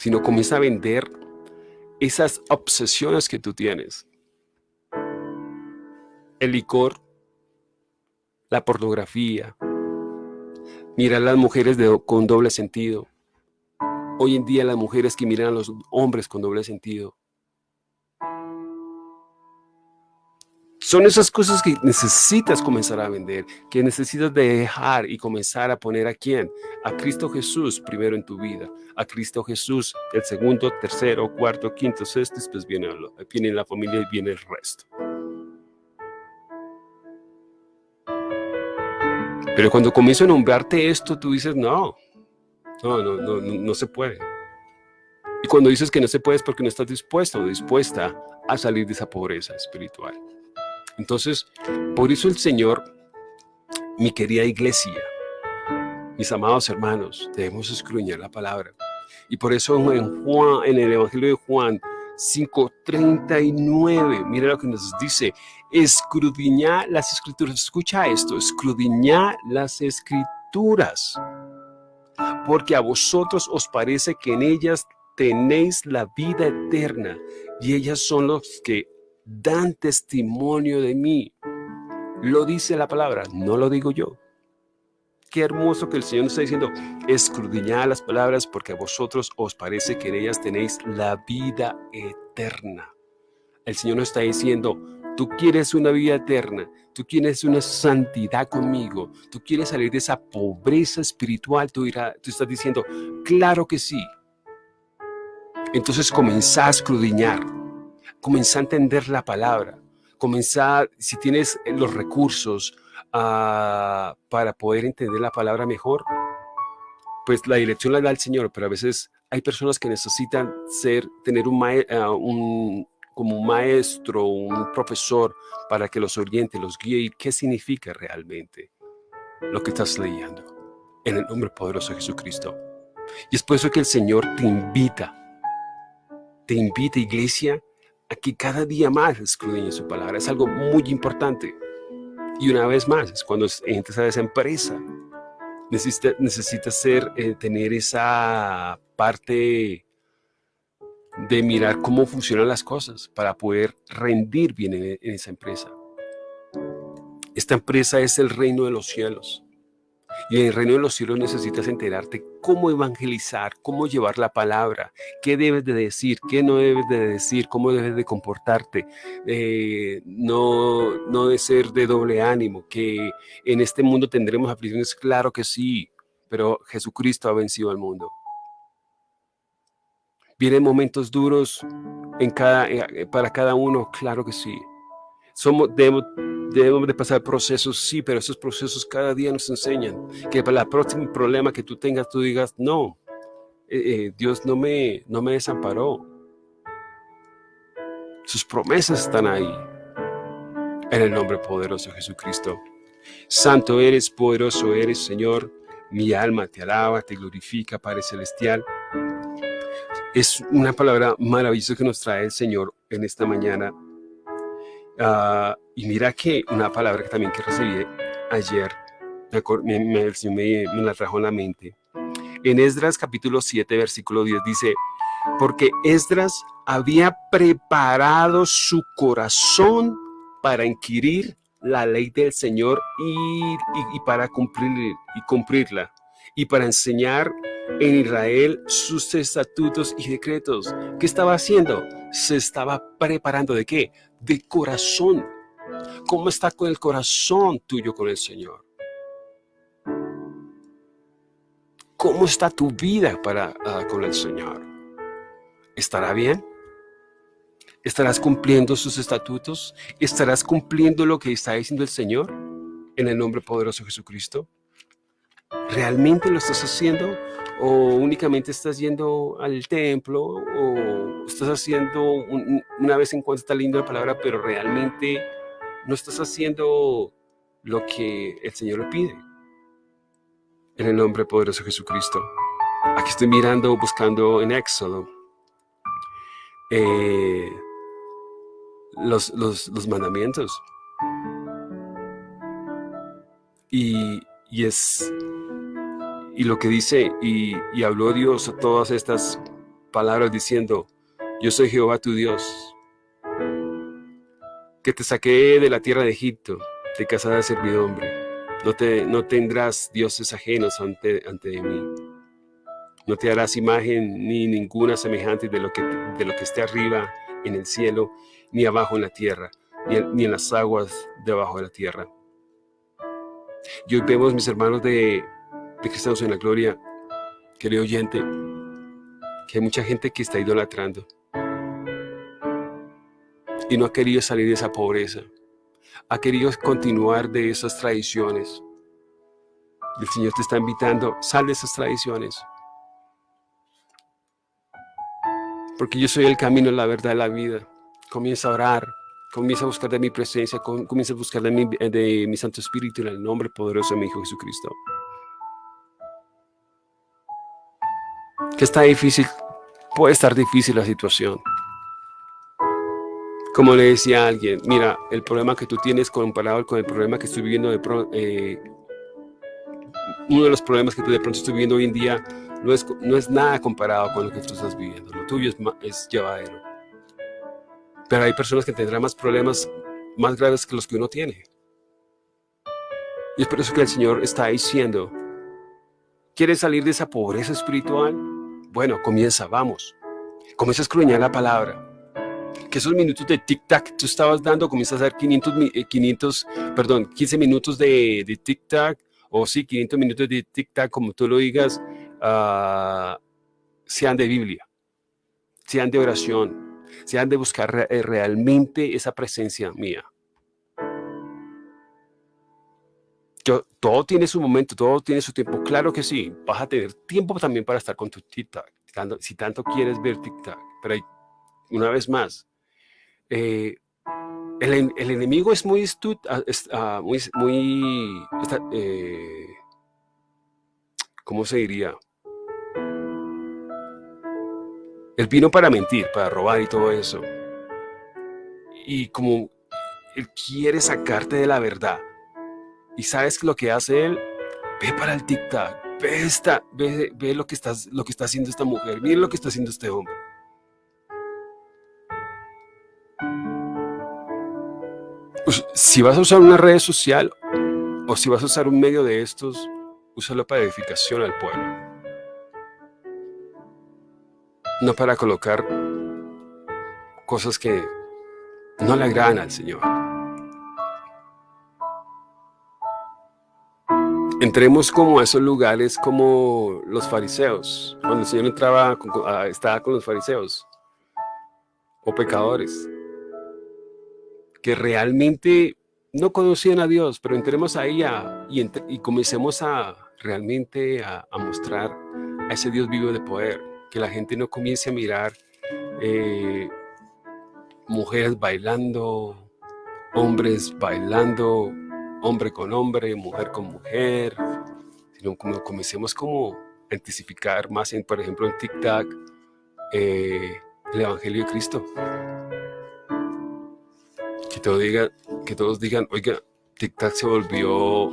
sino comienza a vender esas obsesiones que tú tienes. El licor, la pornografía, mirar a las mujeres con doble sentido. Hoy en día las mujeres que miran a los hombres con doble sentido. Son esas cosas que necesitas comenzar a vender, que necesitas dejar y comenzar a poner a quién? A Cristo Jesús primero en tu vida, a Cristo Jesús el segundo, tercero, cuarto, quinto, sexto, después viene, viene la familia y viene el resto. Pero cuando comienzo a nombrarte esto, tú dices, no, no, no, no, no se puede. Y cuando dices que no se puede es porque no estás dispuesto o dispuesta a salir de esa pobreza espiritual. Entonces, por eso el Señor, mi querida iglesia, mis amados hermanos, debemos escruñar la palabra. Y por eso en, Juan, en el Evangelio de Juan 5.39, mira lo que nos dice, escrudiñar las escrituras. Escucha esto, escrudiñar las escrituras. Porque a vosotros os parece que en ellas tenéis la vida eterna y ellas son los que dan testimonio de mí. Lo dice la palabra, no lo digo yo. Qué hermoso que el Señor nos está diciendo, escudriñad las palabras porque a vosotros os parece que en ellas tenéis la vida eterna. El Señor nos está diciendo, tú quieres una vida eterna, tú quieres una santidad conmigo, tú quieres salir de esa pobreza espiritual, tú, tú estás diciendo, claro que sí. Entonces comenzá a escudriñar comenzá a entender la palabra, comenzá, si tienes los recursos ah, para poder entender la palabra mejor, pues la dirección la da el Señor, pero a veces hay personas que necesitan ser, tener un, ah, un como un maestro, un profesor, para que los oriente, los guíe y qué significa realmente lo que estás leyendo. En el nombre poderoso de Jesucristo. Y es por eso que el Señor te invita, te invita, iglesia, Aquí cada día más escudriñe su palabra. Es algo muy importante. Y una vez más, es cuando entras a esa empresa, necesitas necesita eh, tener esa parte de mirar cómo funcionan las cosas para poder rendir bien en esa empresa. Esta empresa es el reino de los cielos. Y en el reino de los cielos necesitas enterarte cómo evangelizar, cómo llevar la palabra, qué debes de decir, qué no debes de decir, cómo debes de comportarte, eh, no, no de ser de doble ánimo, que en este mundo tendremos aflicciones, claro que sí, pero Jesucristo ha vencido al mundo. Vienen momentos duros eh, para cada uno, claro que sí. Somos, debemos, debemos de pasar procesos, sí, pero esos procesos cada día nos enseñan que para el próximo problema que tú tengas, tú digas, no, eh, eh, Dios no me, no me desamparó. Sus promesas están ahí. En el nombre poderoso de Jesucristo. Santo eres, poderoso eres, Señor. Mi alma te alaba, te glorifica, Padre Celestial. Es una palabra maravillosa que nos trae el Señor en esta mañana Ah, y mira que una palabra que también que recibí ayer, me, me, me, me la trajo en la mente. En Esdras capítulo 7, versículo 10 dice, porque Esdras había preparado su corazón para inquirir la ley del Señor y, y, para cumplir, y cumplirla, y para enseñar en Israel sus estatutos y decretos. ¿Qué estaba haciendo? Se estaba preparando de qué? De corazón. ¿Cómo está con el corazón tuyo con el Señor? ¿Cómo está tu vida para, ah, con el Señor? ¿Estará bien? ¿Estarás cumpliendo sus estatutos? ¿Estarás cumpliendo lo que está diciendo el Señor en el nombre poderoso de Jesucristo? ¿Realmente lo estás haciendo? ¿O únicamente estás yendo al templo? ¿O estás haciendo una vez en cuando está linda la palabra, pero realmente no estás haciendo lo que el Señor le pide? En el nombre poderoso de Jesucristo. Aquí estoy mirando, buscando en Éxodo eh, los, los, los mandamientos. Y, y es y lo que dice, y, habló Dios a todas estas palabras diciendo, yo soy Jehová tu Dios, que te saqué de la tierra de Egipto, de casa de servidumbre. No, te, no tendrás dioses ajenos ante, ante mí. No te harás imagen ni ninguna semejante de lo que, de lo que esté arriba en el cielo, ni abajo en la tierra, ni en, las aguas debajo de la tierra. Y hoy vemos, mis hermanos de, de Cristianos en la Gloria, querido oyente, que hay mucha gente que está idolatrando y no ha querido salir de esa pobreza. Ha querido continuar de esas tradiciones. El Señor te está invitando, sal de esas tradiciones. Porque yo soy el camino, la verdad la vida. Comienza a orar, comienza a buscar de mi presencia, comienza a buscar de mi, de mi Santo Espíritu en el nombre poderoso de mi Hijo Jesucristo. Que está difícil, puede estar difícil la situación. Como le decía a alguien, mira, el problema que tú tienes comparado con el problema que estoy viviendo, de eh, uno de los problemas que tú de pronto estoy viviendo hoy en día no es, no es nada comparado con lo que tú estás viviendo. Lo tuyo es, es llevadero. Pero hay personas que tendrán más problemas más graves que los que uno tiene. Y es por eso que el Señor está diciendo, ¿quieres salir de esa pobreza espiritual? Bueno, comienza, vamos. Comienza a escruñar la palabra que esos minutos de tic-tac tú estabas dando, comienzas a hacer 500, 500 perdón, 15 minutos de, de tic-tac, o sí, 500 minutos de tic-tac, como tú lo digas, uh, sean de Biblia, sean de oración, sean de buscar eh, realmente esa presencia mía. Todo tiene su momento, todo tiene su tiempo. Claro que sí, vas a tener tiempo también para estar con tu tic-tac, si tanto quieres ver tic-tac. Pero una vez más, eh, el, enemigo es muy ah, muy, muy eh, ¿cómo se diría? Él vino para mentir, para robar y todo eso. Y como él quiere sacarte de la verdad. Y sabes lo que hace él, ve para el tic-tac, ve, esta, ve, ve lo, que estás, lo que está haciendo esta mujer, mira lo que está haciendo este hombre. Pues, si vas a usar una red social o si vas a usar un medio de estos, úsalo para edificación al pueblo. No para colocar cosas que no le agradan al Señor. Entremos como a esos lugares como los fariseos. Cuando el Señor entraba, estaba con los fariseos o pecadores que realmente no conocían a Dios, pero entremos ahí y, y, comencemos a realmente a, mostrar a ese Dios vivo de poder, que la gente no comience a mirar eh, mujeres bailando, hombres bailando, hombre con hombre, mujer con mujer, sino como comencemos como a intensificar más, en, por ejemplo, en TikTok, eh, el Evangelio de Cristo que, diga, que todos digan, oiga, TikTok se volvió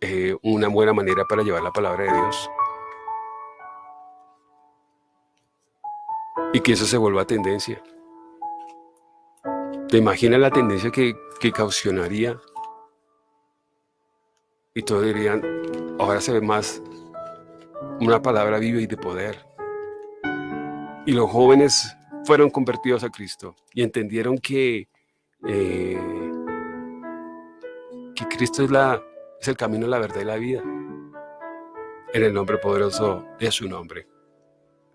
eh, una buena manera para llevar la palabra de Dios. Y que eso se vuelva tendencia. ¿Te imaginas la tendencia que, que caucionaría? Y todos dirían, ahora se ve más una palabra viva y de poder. Y los jóvenes fueron convertidos a Cristo y entendieron que, eh, que Cristo es, la, es el camino, la verdad y la vida. En el nombre poderoso de su nombre.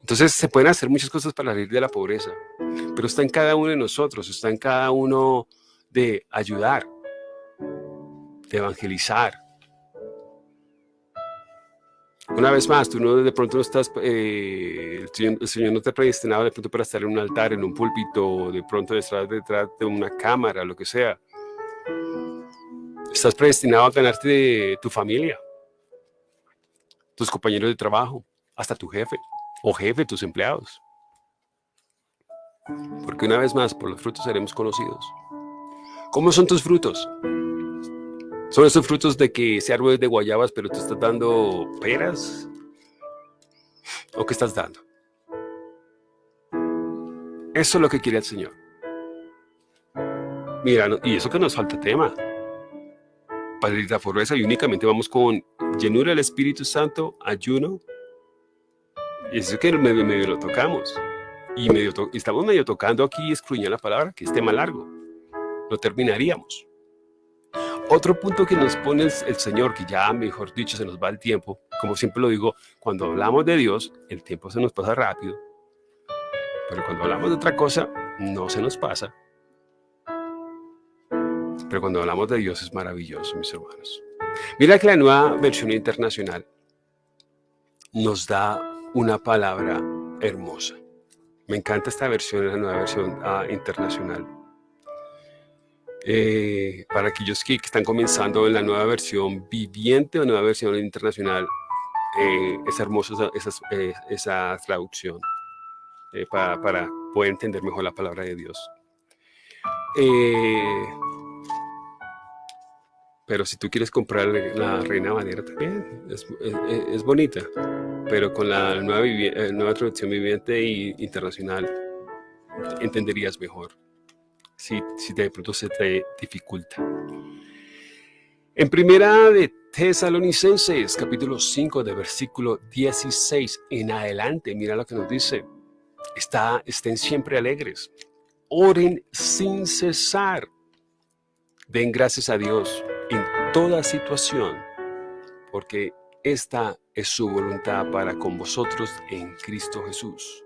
Entonces se pueden hacer muchas cosas para salir de la pobreza, pero está en cada uno de nosotros, está en cada uno de ayudar, de evangelizar, una vez más, tú no de pronto no estás, eh, el, Señor, no te ha predestinado de pronto para estar en un altar, en un púlpito, de pronto detrás, detrás de una cámara, lo que sea. Estás predestinado a ganarte de tu familia, tus compañeros de trabajo, hasta tu jefe o jefe, tus empleados. Porque una vez más, por los frutos seremos conocidos. ¿Cómo son tus frutos? Son esos frutos de que ese árbol es de guayabas, pero tú estás dando peras. ¿O qué estás dando? Eso es lo que quiere el Señor. Mira, y eso que nos falta tema. Para ir a fortaleza y únicamente vamos con llenura del Espíritu Santo, ayuno. Y eso que medio, medio lo tocamos. Y medio estamos medio tocando aquí, excluyendo la palabra, que es tema largo. Lo terminaríamos. Otro punto que nos pone el, Señor, que ya mejor dicho se nos va el tiempo, como siempre lo digo, cuando hablamos de Dios, el tiempo se nos pasa rápido, pero cuando hablamos de otra cosa, no se nos pasa. Pero cuando hablamos de Dios es maravilloso, mis hermanos. Mira que la nueva versión internacional nos da una palabra hermosa. Me encanta esta versión, la nueva versión ah, internacional. Eh, para aquellos que, están comenzando en la nueva versión viviente o nueva versión internacional, eh, es hermosa eh, esa, traducción para, poder entender mejor la palabra de Dios. pero si tú quieres comprar la Reina Valera también, es, bonita, pero con la nueva, nueva traducción viviente e internacional entenderías mejor si, si de pronto se te dificulta. En primera de Tesalonicenses, capítulo 5, de versículo 16 en adelante, mira lo que nos dice. Está, estén siempre alegres. Oren sin cesar. Den gracias a Dios en toda situación, porque esta es su voluntad para con vosotros en Cristo Jesús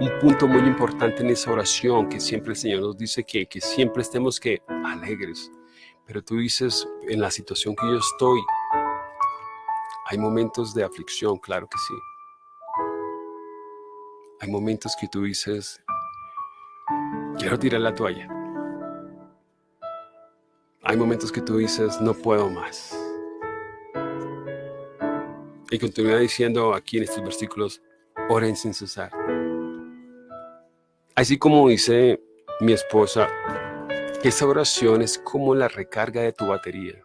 un punto muy importante en esa oración que siempre el Señor nos dice que, que siempre estemos que alegres. Pero tú dices, en la situación que yo estoy, hay momentos de aflicción, claro que sí. Hay momentos que tú dices, quiero tirar la toalla. Hay momentos que tú dices, no puedo más. Y continúa diciendo aquí en estos versículos, oren sin cesar. Así como dice mi esposa, que esa oración es como la recarga de tu batería.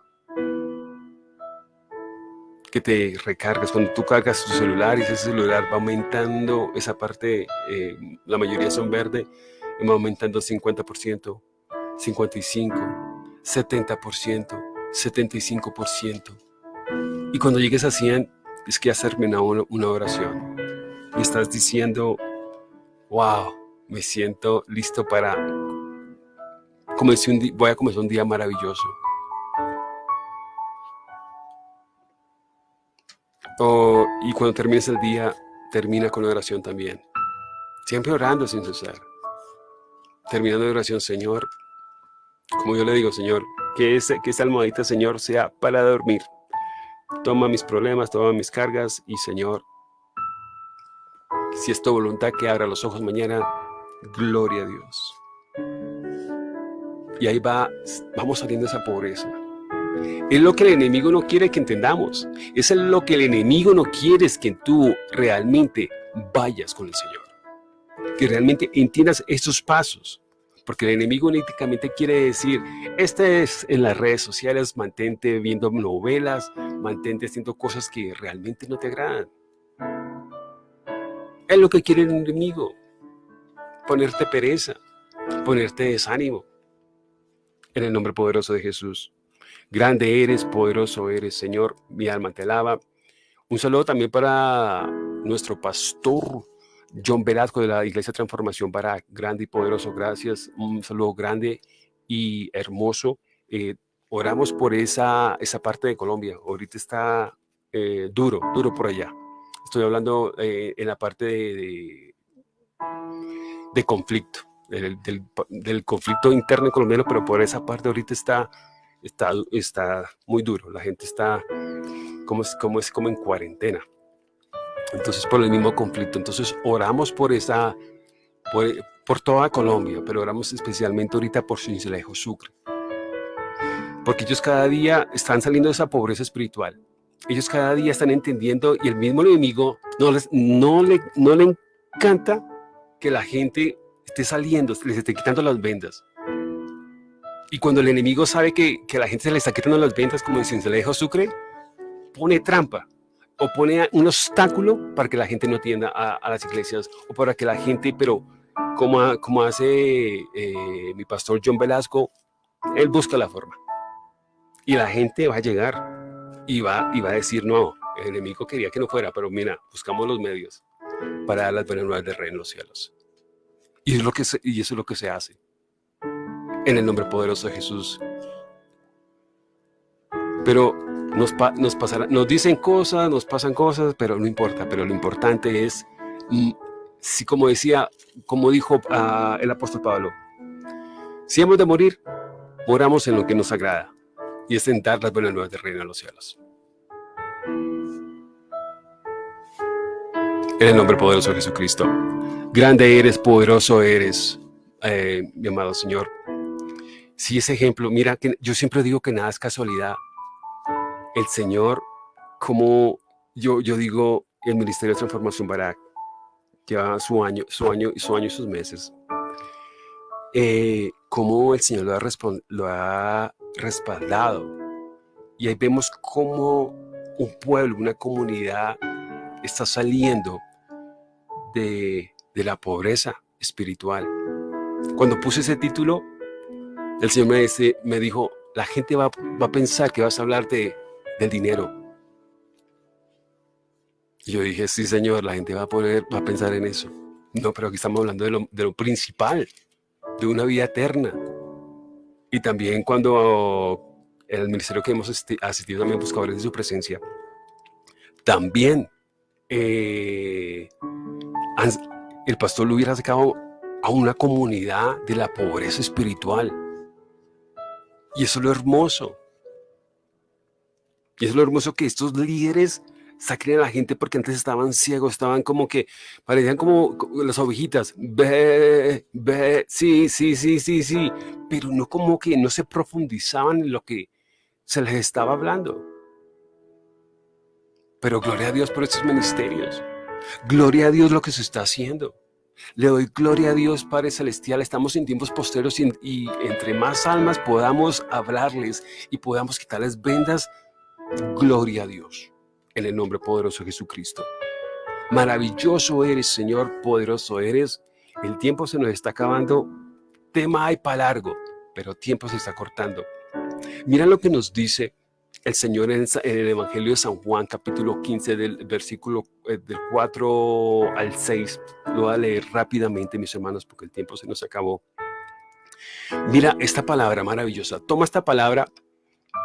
Que te recargas. Cuando tú cargas tu celular y ese celular va aumentando esa parte, eh, la mayoría son verde, va aumentando 50%, 55%, 70%, 75%. Y cuando llegues a 100, es que has terminado una oración. Y estás diciendo, wow, me siento listo para comenzar un voy a comenzar un día maravilloso. y cuando termines el día, termina con oración también. Siempre orando sin cesar. Terminando la oración, Señor, como yo le digo, Señor, que, ese, que esa almohadita, Señor, sea para dormir. Toma mis problemas, toma mis cargas y, Señor, si es tu voluntad que abra los ojos mañana, Gloria a Dios. Y ahí va, vamos saliendo de esa pobreza. Es lo que el enemigo no quiere que entendamos. Es lo que el enemigo no quiere es que tú realmente vayas con el Señor. Que realmente entiendas estos pasos. Porque el enemigo únicamente quiere decir, este es en las redes sociales, mantente viendo novelas, mantente haciendo cosas que realmente no te agradan. Es lo que quiere el enemigo ponerte pereza, ponerte desánimo. En el nombre poderoso de Jesús. Grande eres, poderoso eres, Señor. Mi alma te alaba. Un saludo también para nuestro pastor John Velasco de la Iglesia Transformación para Grande y Poderoso. Gracias. Un saludo grande y hermoso. Eh, oramos por esa, esa parte de Colombia. Ahorita está eh, duro, duro por allá. Estoy hablando eh, en la parte de de conflicto, del, conflicto interno colombiano, pero por esa parte ahorita está, está, está muy duro. La gente está como, como, es como en cuarentena. Entonces, por el mismo conflicto. Entonces, oramos por esa, por, toda Colombia, pero oramos especialmente ahorita por Cincelejo, Sucre. Porque ellos cada día están saliendo de esa pobreza espiritual. Ellos cada día están entendiendo y el mismo enemigo no, les, no, le, no le encanta que la gente esté saliendo, les esté quitando las vendas. Y cuando el enemigo sabe que, que la gente se le está quitando las ventas, como en Cincelejo Sucre, pone trampa o pone un obstáculo para que la gente no tienda a, las iglesias o para que la gente, pero como, como hace eh, mi pastor John Velasco, él busca la forma. Y la gente va a llegar y va, y va a decir, no, el enemigo quería que no fuera, pero mira, buscamos los medios para dar las buenas nuevas de reino en los cielos. Y, es lo que y eso es lo que se hace. En el nombre poderoso de Jesús. Pero nos, nos, pasará, nos dicen cosas, nos pasan cosas, pero no importa. Pero lo importante es, mm, si como decía, como dijo uh, el apóstol Pablo, si hemos de morir, moramos en lo que nos agrada. Y es en dar las buenas nuevas de reino en los cielos. En el nombre poderoso de Jesucristo. Grande eres, poderoso eres, eh, mi amado Señor. Si ese ejemplo, mira, que yo siempre digo que nada es casualidad. El Señor, como yo, yo digo, el Ministerio de Transformación Barak, lleva su año, su año, su año y sus meses. Eh, como el Señor lo ha, lo ha respaldado. Y ahí vemos cómo un pueblo, una comunidad está saliendo de, la pobreza espiritual. Cuando puse ese título, el Señor me, dice, me dijo, la gente va, a pensar que vas a hablar de, del dinero. Y yo dije, sí, Señor, la gente va a, poder, va a pensar en eso. No, pero aquí estamos hablando de lo, de lo principal, de una vida eterna. Y también cuando en el ministerio que hemos asistido también buscadores de su presencia, también eh, el pastor lo hubiera sacado a una comunidad de la pobreza espiritual. Y eso es lo hermoso. Y eso es lo hermoso que estos líderes saquen a la gente porque antes estaban ciegos, estaban como que, parecían como las ovejitas, ve, ve, sí, sí, sí, sí, sí, pero no como que no se profundizaban en lo que se les estaba hablando. Pero gloria a Dios por estos ministerios. Gloria a Dios lo que se está haciendo. Le doy gloria a Dios, Padre Celestial. Estamos en tiempos posteros y, entre más almas podamos hablarles y podamos quitarles vendas, gloria a Dios. En el nombre poderoso de Jesucristo. Maravilloso eres, Señor, poderoso eres. El tiempo se nos está acabando. Tema hay para largo, pero tiempo se está cortando. Mira lo que nos dice el Señor en, el Evangelio de San Juan, capítulo 15, del versículo eh, del 4 al 6. Lo voy a leer rápidamente, mis hermanos, porque el tiempo se nos acabó. Mira esta palabra maravillosa. Toma esta palabra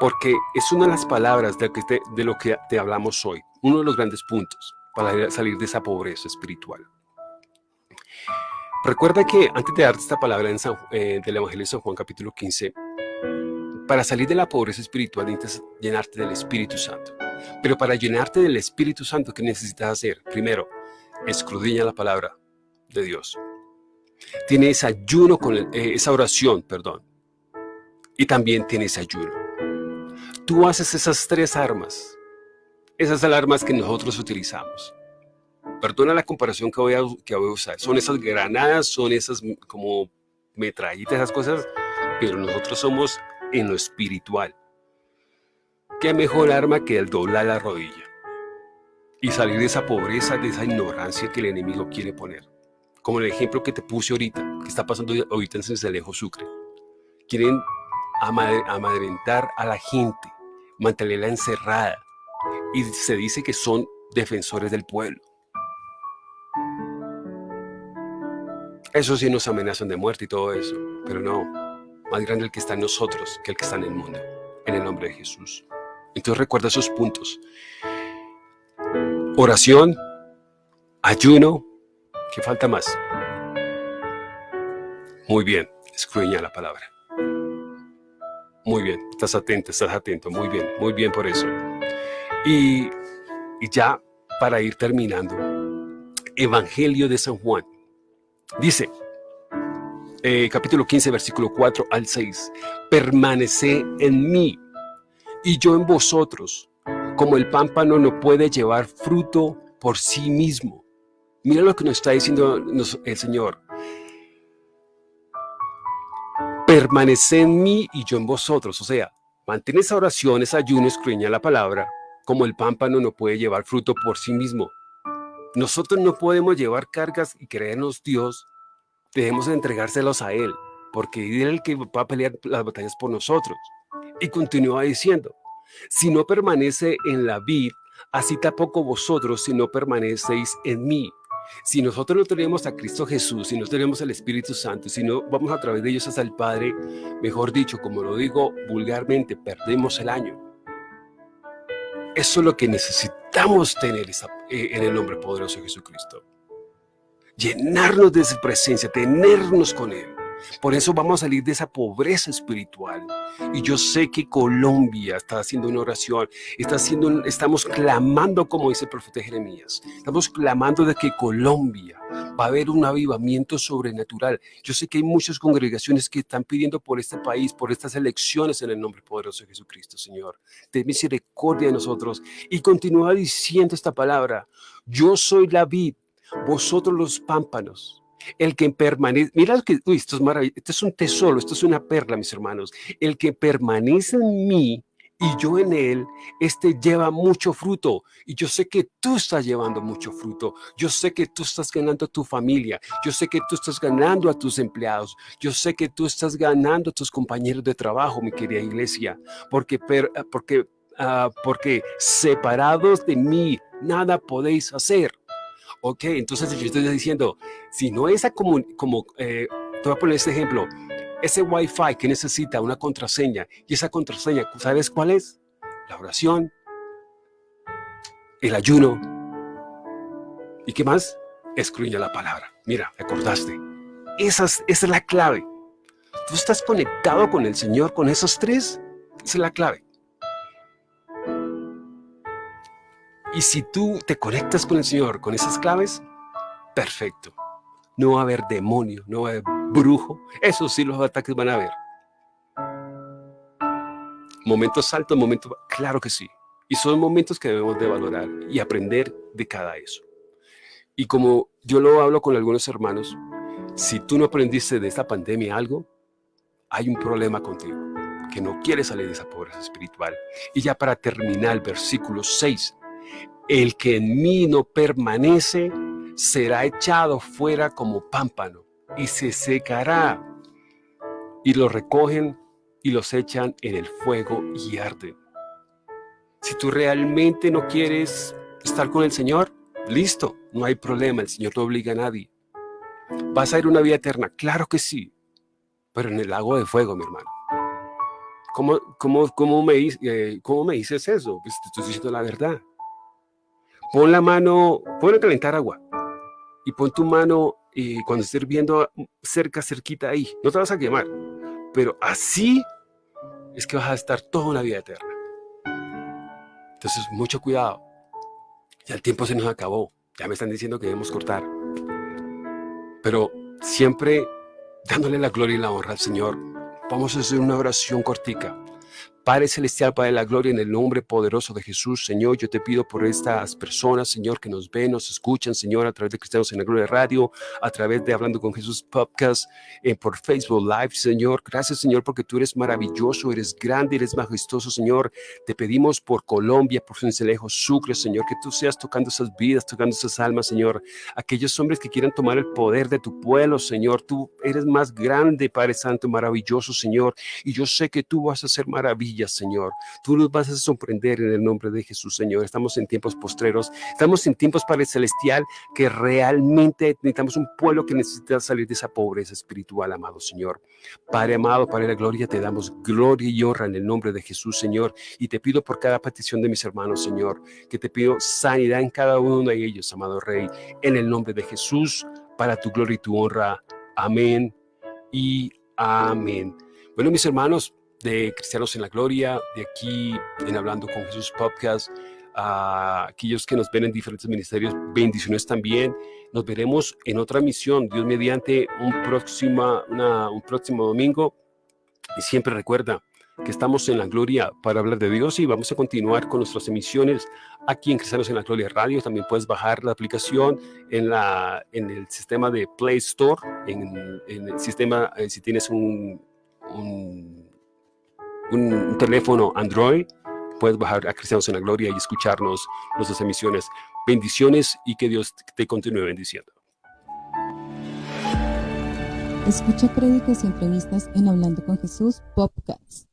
porque es una de las palabras de, de lo que te hablamos hoy. Uno de los grandes puntos para salir de esa pobreza espiritual. Recuerda que antes de darte esta palabra en eh, del Evangelio de San Juan, capítulo 15, para salir de la pobreza espiritual necesitas llenarte del Espíritu Santo. Pero para llenarte del Espíritu Santo, ¿qué necesitas hacer? Primero, escudriña la palabra de Dios. Tienes ayuno con eh, esa oración, perdón. Y también tienes ayuno. Tú haces esas tres armas. Esas armas que nosotros utilizamos. Perdona la comparación que voy a, que voy a usar. Son esas granadas, son esas como metrallitas, esas cosas. Pero nosotros somos en lo espiritual. ¿Qué mejor arma que el doblar la rodilla? Y salir de esa pobreza, de esa ignorancia que el enemigo quiere poner. Como el ejemplo que te puse ahorita, que está pasando ahorita en Cencelejo Sucre. Quieren amadrentar a la gente, mantenerla encerrada. Y se dice que son defensores del pueblo. Eso sí nos amenazan de muerte y todo eso, pero no, más grande el que está en nosotros que el que está en el mundo, en el nombre de Jesús. Entonces recuerda esos puntos. Oración, ayuno, ¿qué falta más? Muy bien, escruña la palabra. Muy bien, estás atento, estás atento, muy bien, muy bien por eso. Y, y ya para ir terminando, Evangelio de San Juan. Dice, eh, capítulo 15, versículo 4 al 6. Permanece en mí y yo en vosotros, como el pámpano no puede llevar fruto por sí mismo. Mira lo que nos está diciendo el Señor. Permanece en mí y yo en vosotros. O sea, mantén esa oración, esa ayuno, escruña la palabra, como el pámpano no puede llevar fruto por sí mismo. Nosotros no podemos llevar cargas y creernos Dios debemos entregárselos a Él, porque Él es el que va a pelear las batallas por nosotros. Y continúa diciendo, si no permanece en la vid, así tampoco vosotros si no permanecéis en mí. Si nosotros no tenemos a Cristo Jesús, si no tenemos al Espíritu Santo, si no vamos a través de ellos hasta el Padre, mejor dicho, como lo digo vulgarmente, perdemos el año. Eso es lo que necesitamos tener eh, en el nombre poderoso de Jesucristo. Llenarnos de su presencia, tenernos con Él. Por eso vamos a salir de esa pobreza espiritual. Y yo sé que Colombia está haciendo una oración, está haciendo, estamos clamando, como dice el profeta Jeremías, estamos clamando de que Colombia va a haber un avivamiento sobrenatural. Yo sé que hay muchas congregaciones que están pidiendo por este país, por estas elecciones en el nombre poderoso de Jesucristo, Señor. Ten misericordia de nosotros. Y continúa diciendo esta palabra, yo soy la vid, vosotros los pámpanos. El que permanece, mira que, esto es maravilloso, esto es un tesoro, esto es una perla, mis hermanos. El que permanece en mí y yo en él, este lleva mucho fruto. Y yo sé que tú estás llevando mucho fruto. Yo sé que tú estás ganando a tu familia. Yo sé que tú estás ganando a tus empleados. Yo sé que tú estás ganando a tus compañeros de trabajo, mi querida iglesia. Porque, porque, uh, porque separados de mí, nada podéis hacer. Ok, entonces yo estoy diciendo, si no esa como, como eh, te voy a poner este ejemplo, ese Wi-Fi que necesita una contraseña, y esa contraseña, ¿sabes cuál es? La oración, el ayuno, ¿y qué más? Escruña la palabra. Mira, acordaste. Esa esa es la clave. Tú estás conectado con el Señor con esos tres, esa es la clave. Y si tú te conectas con el Señor con esas claves, perfecto. No va a haber demonio, no va a haber brujo. Eso sí los ataques van a haber. Momentos altos, momentos... Claro que sí. Y son momentos que debemos de valorar y aprender de cada eso. Y como yo lo hablo con algunos hermanos, si tú no aprendiste de esta pandemia algo, hay un problema contigo, que no quieres salir de esa pobreza espiritual. Y ya para terminar, versículo 6, el que en mí no permanece será echado fuera como pámpano y se secará. Y lo recogen y los echan en el fuego y arden. Si tú realmente no quieres estar con el Señor, listo, no hay problema, el Señor no obliga a nadie. ¿Vas a ir a una vida eterna? Claro que sí, pero en el lago de fuego, mi hermano. ¿Cómo, cómo, cómo, me, eh, dices eso? Pues te estoy diciendo la verdad. Pon la mano, pon a calentar agua y pon tu mano y cuando estés hirviendo cerca, cerquita ahí. No te vas a quemar, pero así es que vas a estar toda una vida eterna. Entonces, mucho cuidado. Ya el tiempo se nos acabó. Ya me están diciendo que debemos cortar. Pero siempre dándole la gloria y la honra al Señor. Vamos a hacer una oración cortica. Padre Celestial, Padre de la Gloria, en el nombre poderoso de Jesús, Señor, yo te pido por estas personas, Señor, que nos ven, nos escuchan, Señor, a través de Cristianos en la Gloria Radio, a través de Hablando con Jesús Podcast, eh, por Facebook Live, Señor. Gracias, Señor, porque tú eres maravilloso, eres grande, eres majestuoso, Señor. Te pedimos por Colombia, por Cincelejo, Sucre, Señor, que tú seas tocando esas vidas, tocando esas almas, Señor. Aquellos hombres que quieran tomar el poder de tu pueblo, Señor. Tú eres más grande, Padre Santo, maravilloso, Señor. Y yo sé que tú vas a hacer Señor. Tú nos vas a sorprender en el nombre de Jesús, Señor. Estamos en tiempos postreros, estamos en tiempos, Padre Celestial, que realmente necesitamos un pueblo que necesita salir de esa pobreza espiritual, amado Señor. Padre amado, Padre de la gloria, te damos gloria y honra en el nombre de Jesús, Señor. Y te pido por cada petición de mis hermanos, Señor, que te pido sanidad en cada uno de ellos, amado Rey, en el nombre de Jesús, para tu gloria y tu honra. Amén y amén. Bueno, mis hermanos, de Cristianos en la Gloria, de aquí en Hablando con Jesús Podcast, a aquellos que nos ven en diferentes ministerios, bendiciones también. Nos veremos en otra misión, Dios mediante, un, próxima, un próximo domingo. Y siempre recuerda que estamos en la gloria para hablar de Dios y vamos a continuar con nuestras emisiones aquí en Cristianos en la Gloria Radio. También puedes bajar la aplicación en, la, en el sistema de Play Store, en, el sistema, eh, si tienes un un un teléfono Android, puedes bajar a Cristianos en la Gloria y escucharnos nuestras emisiones. Bendiciones y que Dios te continúe bendiciendo. Escucha prédicas y entrevistas en Hablando con Jesús, Popcats.